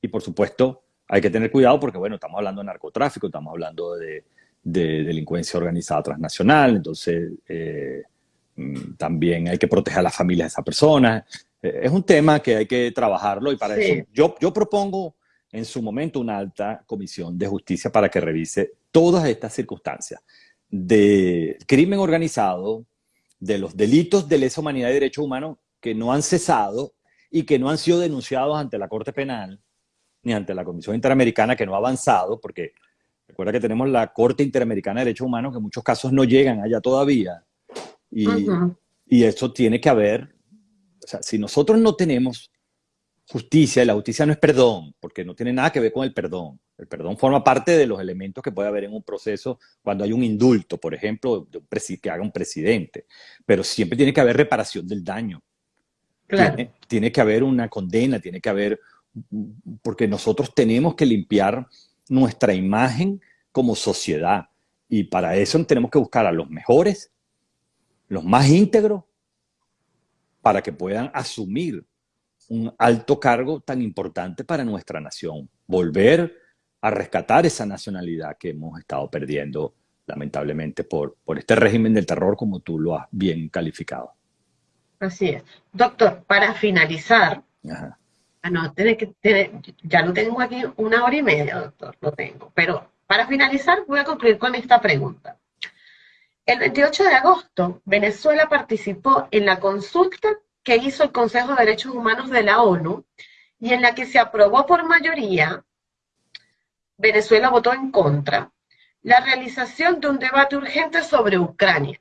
y, por supuesto, hay que tener cuidado porque, bueno, estamos hablando de narcotráfico, estamos hablando de, de delincuencia organizada transnacional, entonces eh, mm, también hay que proteger a las familias de esas personas. Eh, es un tema que hay que trabajarlo y para eso yo, yo propongo en su momento una alta comisión de justicia para que revise todas estas circunstancias de crimen organizado, de los delitos de lesa humanidad y derechos humanos que no han cesado y que no han sido denunciados ante la Corte Penal ni ante la Comisión Interamericana que no ha avanzado, porque recuerda que tenemos la Corte Interamericana de Derechos Humanos que en muchos casos no llegan allá todavía. Y, y eso tiene que haber, o sea, si nosotros no tenemos justicia, y la justicia no es perdón, porque no tiene nada que ver con el perdón. El perdón forma parte de los elementos que puede haber en un proceso cuando hay un indulto, por ejemplo, que haga un presidente. Pero siempre tiene que haber reparación del daño. Tiene, tiene, que haber una condena, tiene que haber, porque nosotros tenemos que limpiar nuestra imagen como sociedad. Y para eso tenemos que buscar a los mejores, los más íntegros, para que puedan asumir un alto cargo tan importante para nuestra nación. Volver a rescatar esa nacionalidad que hemos estado perdiendo lamentablemente por, por este régimen del terror como tú lo has bien calificado. Así es. Doctor, para finalizar, ah, no, tiene que, ya lo tengo aquí una hora y media, doctor, lo tengo, pero para finalizar voy a concluir con esta pregunta. El 28 de agosto, Venezuela participó en la consulta que hizo el Consejo de Derechos Humanos de la ONU y en la que se aprobó por mayoría, Venezuela votó en contra, la realización de un debate urgente sobre Ucrania.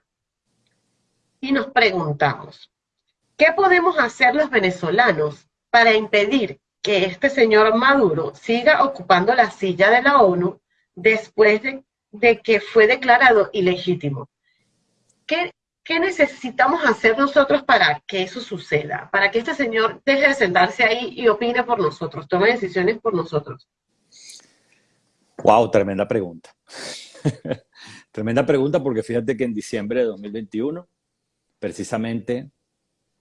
Y nos preguntamos, ¿qué podemos hacer los venezolanos para impedir que este señor Maduro siga ocupando la silla de la ONU después de que fue declarado ilegítimo. ¿Qué, ¿Qué necesitamos hacer nosotros para que eso suceda? Para que este señor deje de sentarse ahí y opine por nosotros, tome decisiones por nosotros. Wow, tremenda pregunta. tremenda pregunta porque fíjate que en diciembre de 2021, precisamente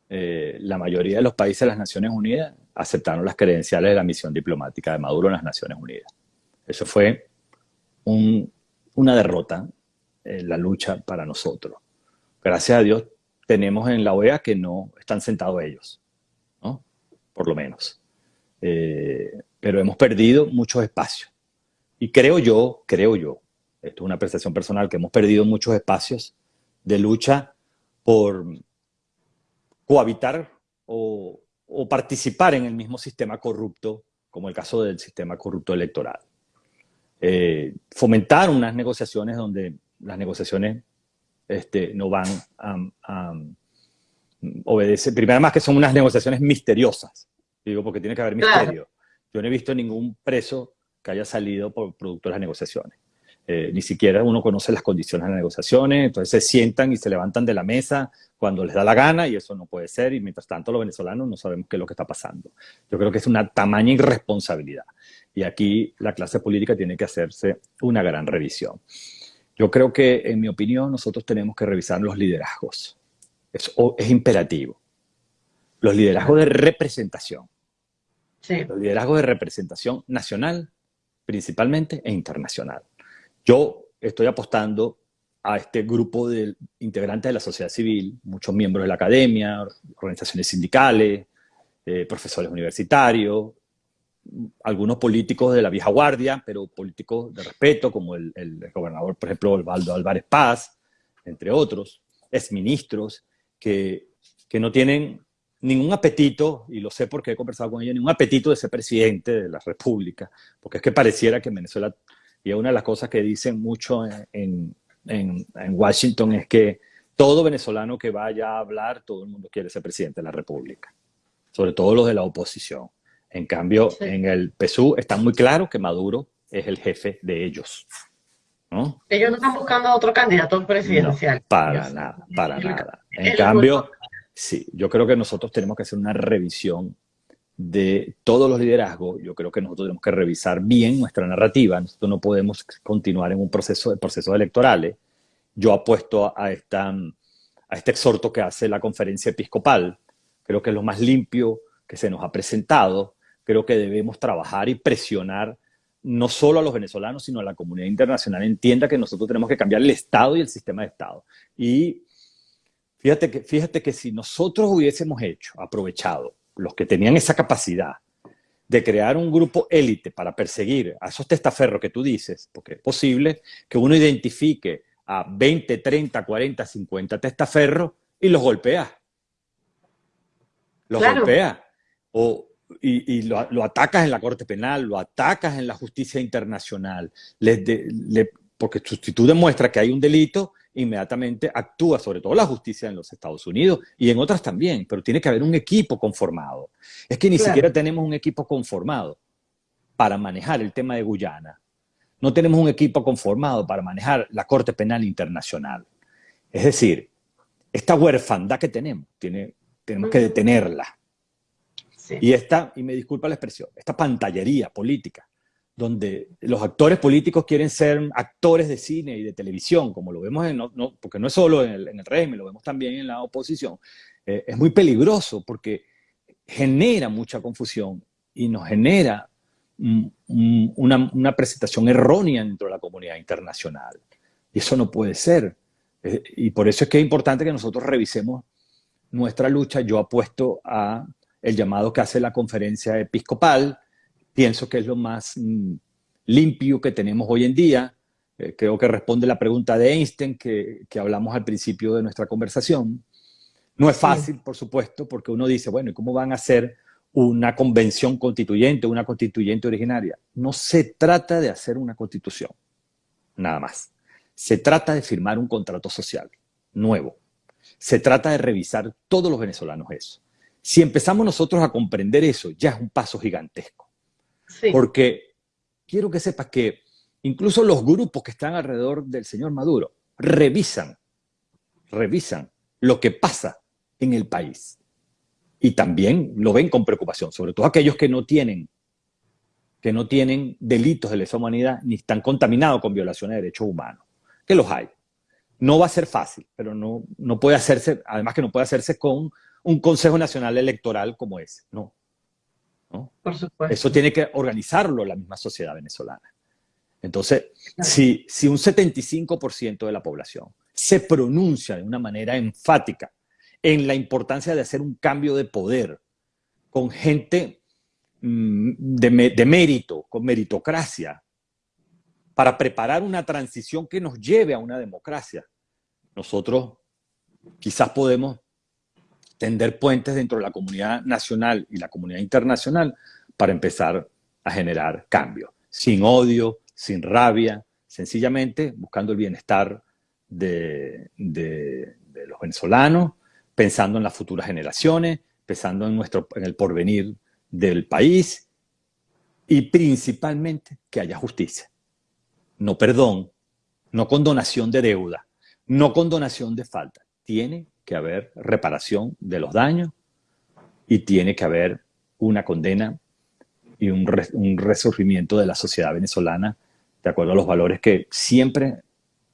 eh, la mayoría de los países de las Naciones Unidas aceptaron las credenciales de la misión diplomática de Maduro en las Naciones Unidas. Eso fue una derrota en la lucha para nosotros. Gracias a Dios tenemos en la OEA que no están sentados ellos, ¿no? Por lo menos. Eh, pero hemos perdido muchos espacios. Y creo yo, creo yo, esto es una apreciación personal, que hemos perdido muchos espacios de lucha por cohabitar o, participar en el mismo sistema corrupto, como el caso del sistema corrupto electoral. Eh, fomentar unas negociaciones donde las negociaciones este, no van a, obedecer. Primero, más que son unas negociaciones misteriosas, digo, porque tiene que haber misterio. Yo no he visto ningún preso que haya salido por producto de las negociaciones. Eh, ni siquiera uno conoce las condiciones de las negociaciones, entonces se sientan y se levantan de la mesa cuando les da la gana y eso no puede ser y mientras tanto los venezolanos no sabemos qué es lo que está pasando. Yo creo que es una tamaña irresponsabilidad y aquí la clase política tiene que hacerse una gran revisión. Yo creo que, en mi opinión, nosotros tenemos que revisar los liderazgos. Es, es imperativo. Los liderazgos de representación. Sí. Los liderazgos de representación nacional, principalmente, e internacional. Yo estoy apostando a este grupo de integrantes de la sociedad civil, muchos miembros de la academia, organizaciones sindicales, eh, profesores universitarios, algunos políticos de la vieja guardia, pero políticos de respeto, como el, gobernador, por ejemplo, Osvaldo Álvarez Paz, entre otros, exministros, que, que no tienen ningún apetito, y lo sé porque he conversado con ellos, ningún apetito de ser presidente de la República, porque es que pareciera que en Venezuela, y una de las cosas que dicen mucho en, en, en Washington es que todo venezolano que vaya a hablar, todo el mundo quiere ser presidente de la República, sobre todo los de la oposición. En cambio, en el PSU está muy claro que Maduro es el jefe de ellos. ¿no? Ellos no están buscando otro candidato presidencial. para nada, para nada. En cambio, sí, yo creo que nosotros tenemos que hacer una revisión de todos los liderazgos. Yo creo que nosotros tenemos que revisar bien nuestra narrativa. Nosotros no podemos continuar en un proceso de procesos electorales. Yo apuesto a, esta, a este exhorto que hace la conferencia episcopal. Creo que es lo más limpio que se nos ha presentado creo que debemos trabajar y presionar no solo a los venezolanos, sino a la comunidad internacional entienda que nosotros tenemos que cambiar el Estado y el sistema de Estado. Y fíjate que, fíjate que si nosotros hubiésemos hecho, aprovechado, los que tenían esa capacidad de crear un grupo élite para perseguir a esos testaferros que tú dices, porque es posible que uno identifique a 20, 30, 40, 50 testaferros y los golpea. Los golpea. O, y, lo, atacas en la Corte Penal, lo atacas en la justicia internacional, porque si tú demuestras que hay un delito, inmediatamente actúa, sobre todo la justicia en los Estados Unidos y en otras también, pero tiene que haber un equipo conformado. Es que ni siquiera tenemos un equipo conformado para manejar el tema de Guyana. No tenemos un equipo conformado para manejar la Corte Penal Internacional. Es decir, esta huerfandad que tenemos, tiene, tenemos que detenerla y esta, y me disculpa la expresión, esta pantallería política, donde los actores políticos quieren ser actores de cine y de televisión, como lo vemos, en, no, porque no es solo en el, régimen, lo vemos también en la oposición, eh, es muy peligroso porque genera mucha confusión y nos genera una, una, presentación errónea dentro de la comunidad internacional. Y eso no puede ser. Eh, y por eso es que es importante que nosotros revisemos nuestra lucha. Yo apuesto a el llamado que hace la conferencia episcopal. Pienso que es lo más mm, limpio que tenemos hoy en día. Eh, creo que responde la pregunta de Einstein que, hablamos al principio de nuestra conversación. No es fácil, por supuesto, porque uno dice, bueno, ¿y cómo van a hacer una convención constituyente, una constituyente originaria? No se trata de hacer una constitución, nada más. Se trata de firmar un contrato social nuevo. Se trata de revisar todos los venezolanos eso. Si empezamos nosotros a comprender eso, ya es un paso gigantesco. Porque quiero que sepas que incluso los grupos que están alrededor del señor Maduro, revisan, revisan lo que pasa en el país. Y también lo ven con preocupación, sobre todo aquellos que no tienen que no tienen delitos de lesa humanidad ni están contaminados con violaciones de derechos humanos, que los hay. No va a ser fácil, pero no, no puede hacerse, además que no puede hacerse con un Consejo Nacional Electoral como ese, no. ¿no? Por supuesto. Eso tiene que organizarlo la misma sociedad venezolana. Entonces, si, si un 75% de la población se pronuncia de una manera enfática en la importancia de hacer un cambio de poder con gente mm, de, de mérito, con meritocracia, para preparar una transición que nos lleve a una democracia, nosotros quizás podemos tender puentes dentro de la comunidad nacional y la comunidad internacional para empezar a generar cambio, sin odio, sin rabia, sencillamente buscando el bienestar de, los venezolanos, pensando en las futuras generaciones, pensando en, nuestro, en el porvenir del país y principalmente que haya justicia. No perdón, no condonación de deuda, no condonación de falta. Tiene que haber reparación de los daños y tiene que haber una condena y un, re, un resurgimiento de la sociedad venezolana de acuerdo a los valores que siempre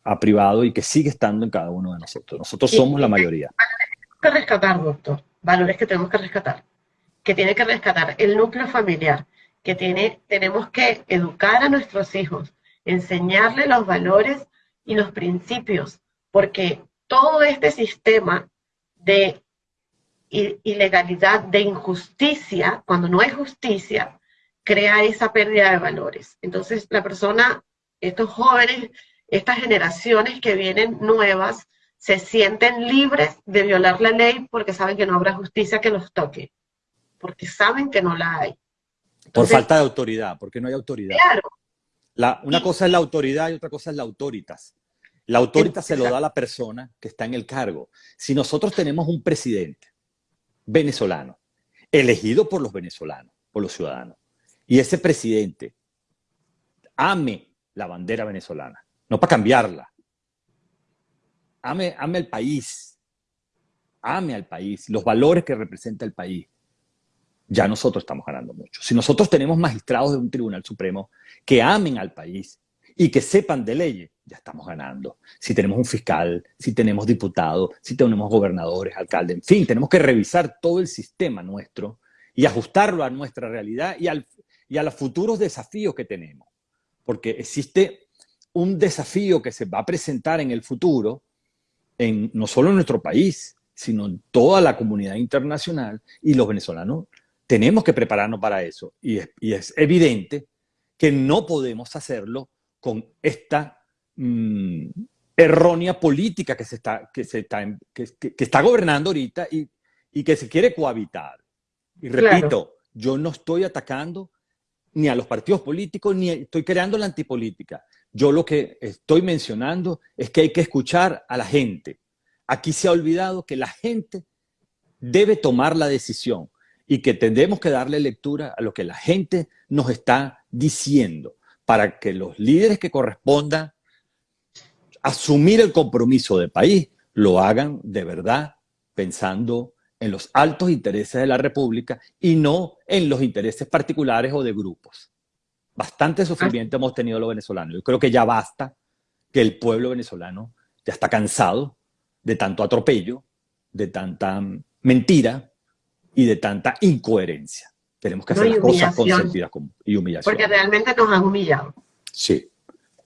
ha privado y que sigue estando en cada uno de nosotros. Nosotros somos la mayoría. que rescatar, doctor, valores que tenemos que rescatar, que tiene que rescatar el núcleo familiar, que tiene, tenemos que educar a nuestros hijos, enseñarles los valores y los principios, porque todo este sistema de ilegalidad, de injusticia, cuando no hay justicia, crea esa pérdida de valores. Entonces, la persona, estos jóvenes, estas generaciones que vienen nuevas, se sienten libres de violar la ley porque saben que no habrá justicia que los toque, porque saben que no la hay. Entonces, Por falta de autoridad, porque no hay autoridad. Claro. La, una y, cosa es la autoridad y otra cosa es la autoritas. La autoritas se lo da a la persona que está en el cargo. Si nosotros tenemos un presidente venezolano, elegido por los venezolanos, por los ciudadanos, y ese presidente ame la bandera venezolana, no para cambiarla, ame, ame al país, ame al país, los valores que representa el país, ya nosotros estamos ganando mucho. Si nosotros tenemos magistrados de un tribunal supremo que amen al país y que sepan de leyes, ya estamos ganando. Si tenemos un fiscal, si tenemos diputados, si tenemos gobernadores, alcaldes, en fin, tenemos que revisar todo el sistema nuestro y ajustarlo a nuestra realidad y, al, y a los futuros desafíos que tenemos. Porque existe un desafío que se va a presentar en el futuro, en, no solo en nuestro país, sino en toda la comunidad internacional y los venezolanos tenemos que prepararnos para eso. Y es, y es evidente que no podemos hacerlo con esta mmm, errónea política que, se está, que, se está, que, que, que está gobernando ahorita y, y, que se quiere cohabitar. Y repito, claro. yo no estoy atacando ni a los partidos políticos, ni estoy creando la antipolítica. Yo lo que estoy mencionando es que hay que escuchar a la gente. Aquí se ha olvidado que la gente debe tomar la decisión y que tendremos que darle lectura a lo que la gente nos está diciendo para que los líderes que correspondan asumir el compromiso de país lo hagan de verdad pensando en los altos intereses de la República y no en los intereses particulares o de grupos. Bastante sufrimiento hemos tenido los venezolanos. Yo creo que ya basta que el pueblo venezolano ya está cansado de tanto atropello, de tanta mentira y de tanta incoherencia. Tenemos que hacer no, las cosas con sentido común y humillación. Porque realmente nos han humillado. Sí.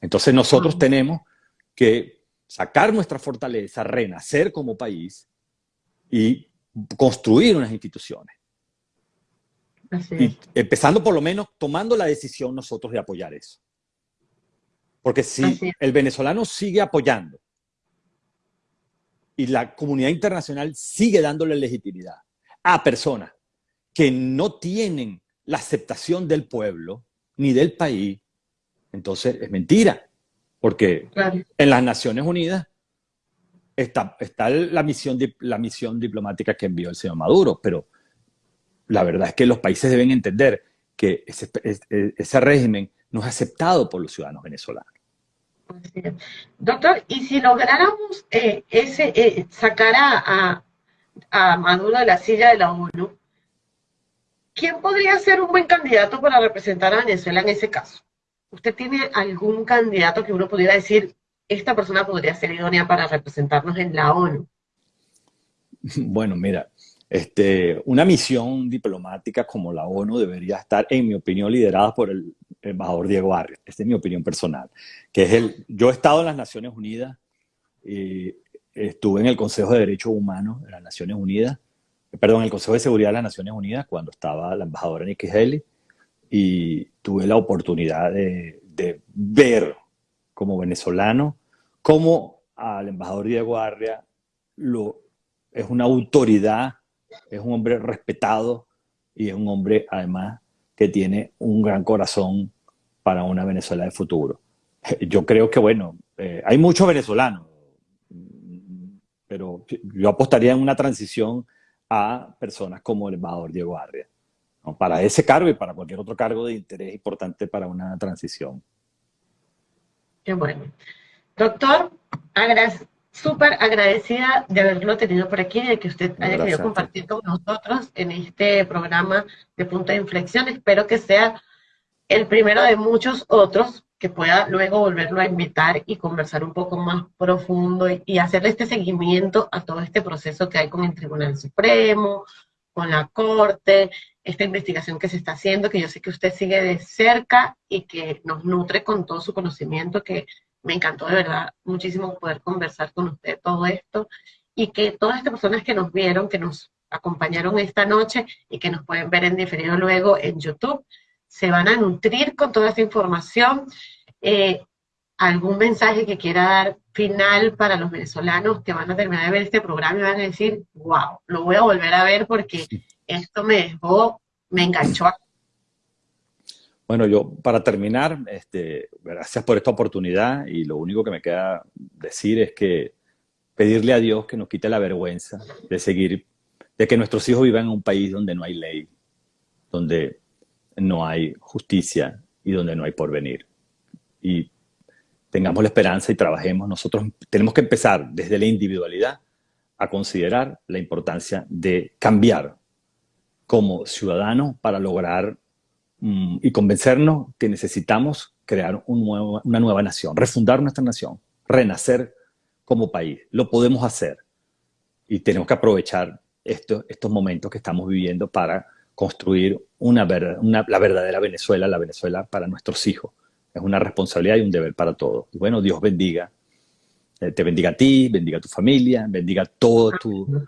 Entonces nosotros tenemos que sacar nuestra fortaleza, renacer como país y construir unas instituciones. Y empezando por lo menos tomando la decisión nosotros de apoyar eso. Porque si el venezolano sigue apoyando y la comunidad internacional sigue dándole legitimidad a personas que no tienen la aceptación del pueblo ni del país, entonces es mentira. Porque claro. en las Naciones Unidas está, está la, misión, la misión diplomática que envió el señor Maduro, pero la verdad es que los países deben entender que ese, ese régimen no es aceptado por los ciudadanos venezolanos. Doctor, y si lográramos eh, ese, eh, sacar a, a, Maduro de la silla de la ONU, ¿quién podría ser un buen candidato para representar a Venezuela en ese caso? ¿Usted tiene algún candidato que uno pudiera decir, esta persona podría ser idónea para representarnos en la ONU? Bueno, mira, este, una misión diplomática como la ONU debería estar, en mi opinión, liderada por el embajador Diego Arias. Esta es mi opinión personal. Que es el, yo he estado en las Naciones Unidas, y estuve en el Consejo de Derechos Humanos de las Naciones Unidas, perdón, en el Consejo de Seguridad de las Naciones Unidas cuando estaba la embajadora Nikki Haley y tuve la oportunidad de, ver como venezolano cómo al embajador Diego Arias lo, es una autoridad, es un hombre respetado y es un hombre además que tiene un gran corazón para una Venezuela de futuro. Yo creo que, bueno, eh, hay muchos venezolanos, pero yo apostaría en una transición a personas como el embajador Diego Arria, para ese cargo y para cualquier otro cargo de interés importante para una transición. Qué bueno. Doctor, súper agradecida de haberlo tenido por aquí, de que usted haya querido compartir con nosotros en este programa de Punto de Inflexión. Espero que sea el primero de muchos otros que pueda luego volverlo a invitar y conversar un poco más profundo y, hacerle este seguimiento a todo este proceso que hay con el Tribunal Supremo, con la Corte, esta investigación que se está haciendo, que yo sé que usted sigue de cerca y que nos nutre con todo su conocimiento, que me encantó de verdad muchísimo poder conversar con usted todo esto y que todas estas personas que nos vieron, que nos acompañaron esta noche y que nos pueden ver en diferido luego en YouTube, se van a nutrir con toda esta información. Eh, algún mensaje que quiera dar final para los venezolanos que van a terminar de ver este programa y van a decir, wow, lo voy a volver a ver porque esto me dejó, me enganchó. Bueno, yo para terminar, este, gracias por esta oportunidad y lo único que me queda decir es que pedirle a Dios que nos quite la vergüenza de seguir, de que nuestros hijos vivan en un país donde no hay ley, donde no hay justicia y donde no hay porvenir. Y tengamos la esperanza y trabajemos. Nosotros tenemos que empezar desde la individualidad a considerar la importancia de cambiar como ciudadanos para lograr mm, y convencernos que necesitamos crear una nueva nación, refundar nuestra nación, renacer como país. Lo podemos hacer y tenemos que aprovechar estos momentos que estamos viviendo para construir una, la verdadera Venezuela, la Venezuela para nuestros hijos. Es una responsabilidad y un deber para todos. Bueno, Dios bendiga, eh, te bendiga a ti, bendiga a tu familia, bendiga todo tu,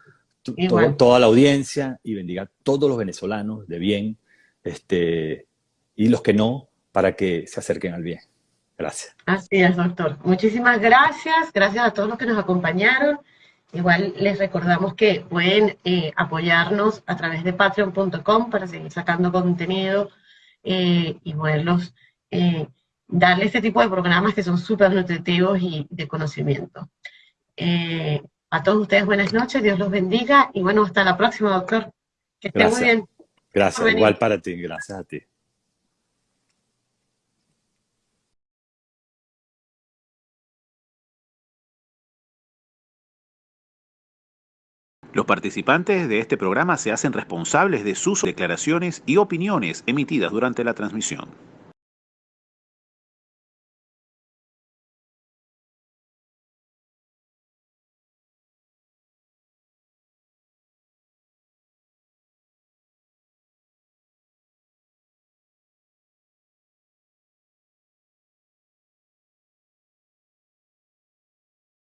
toda la audiencia y bendiga a todos los venezolanos de bien este, y los que no, para que se acerquen al bien. Gracias. Así es, doctor. Muchísimas gracias. Gracias a todos los que nos acompañaron. Igual les recordamos que pueden eh, apoyarnos a través de patreon.com para seguir sacando contenido eh, y poderlos eh, darle este tipo de programas que son súper nutritivos y de conocimiento. A todos ustedes buenas noches, Dios los bendiga y bueno, hasta la próxima, doctor. Que estén muy bien. Gracias, igual para ti, gracias a ti. Los participantes de este programa se hacen responsables de sus declaraciones y opiniones emitidas durante la transmisión.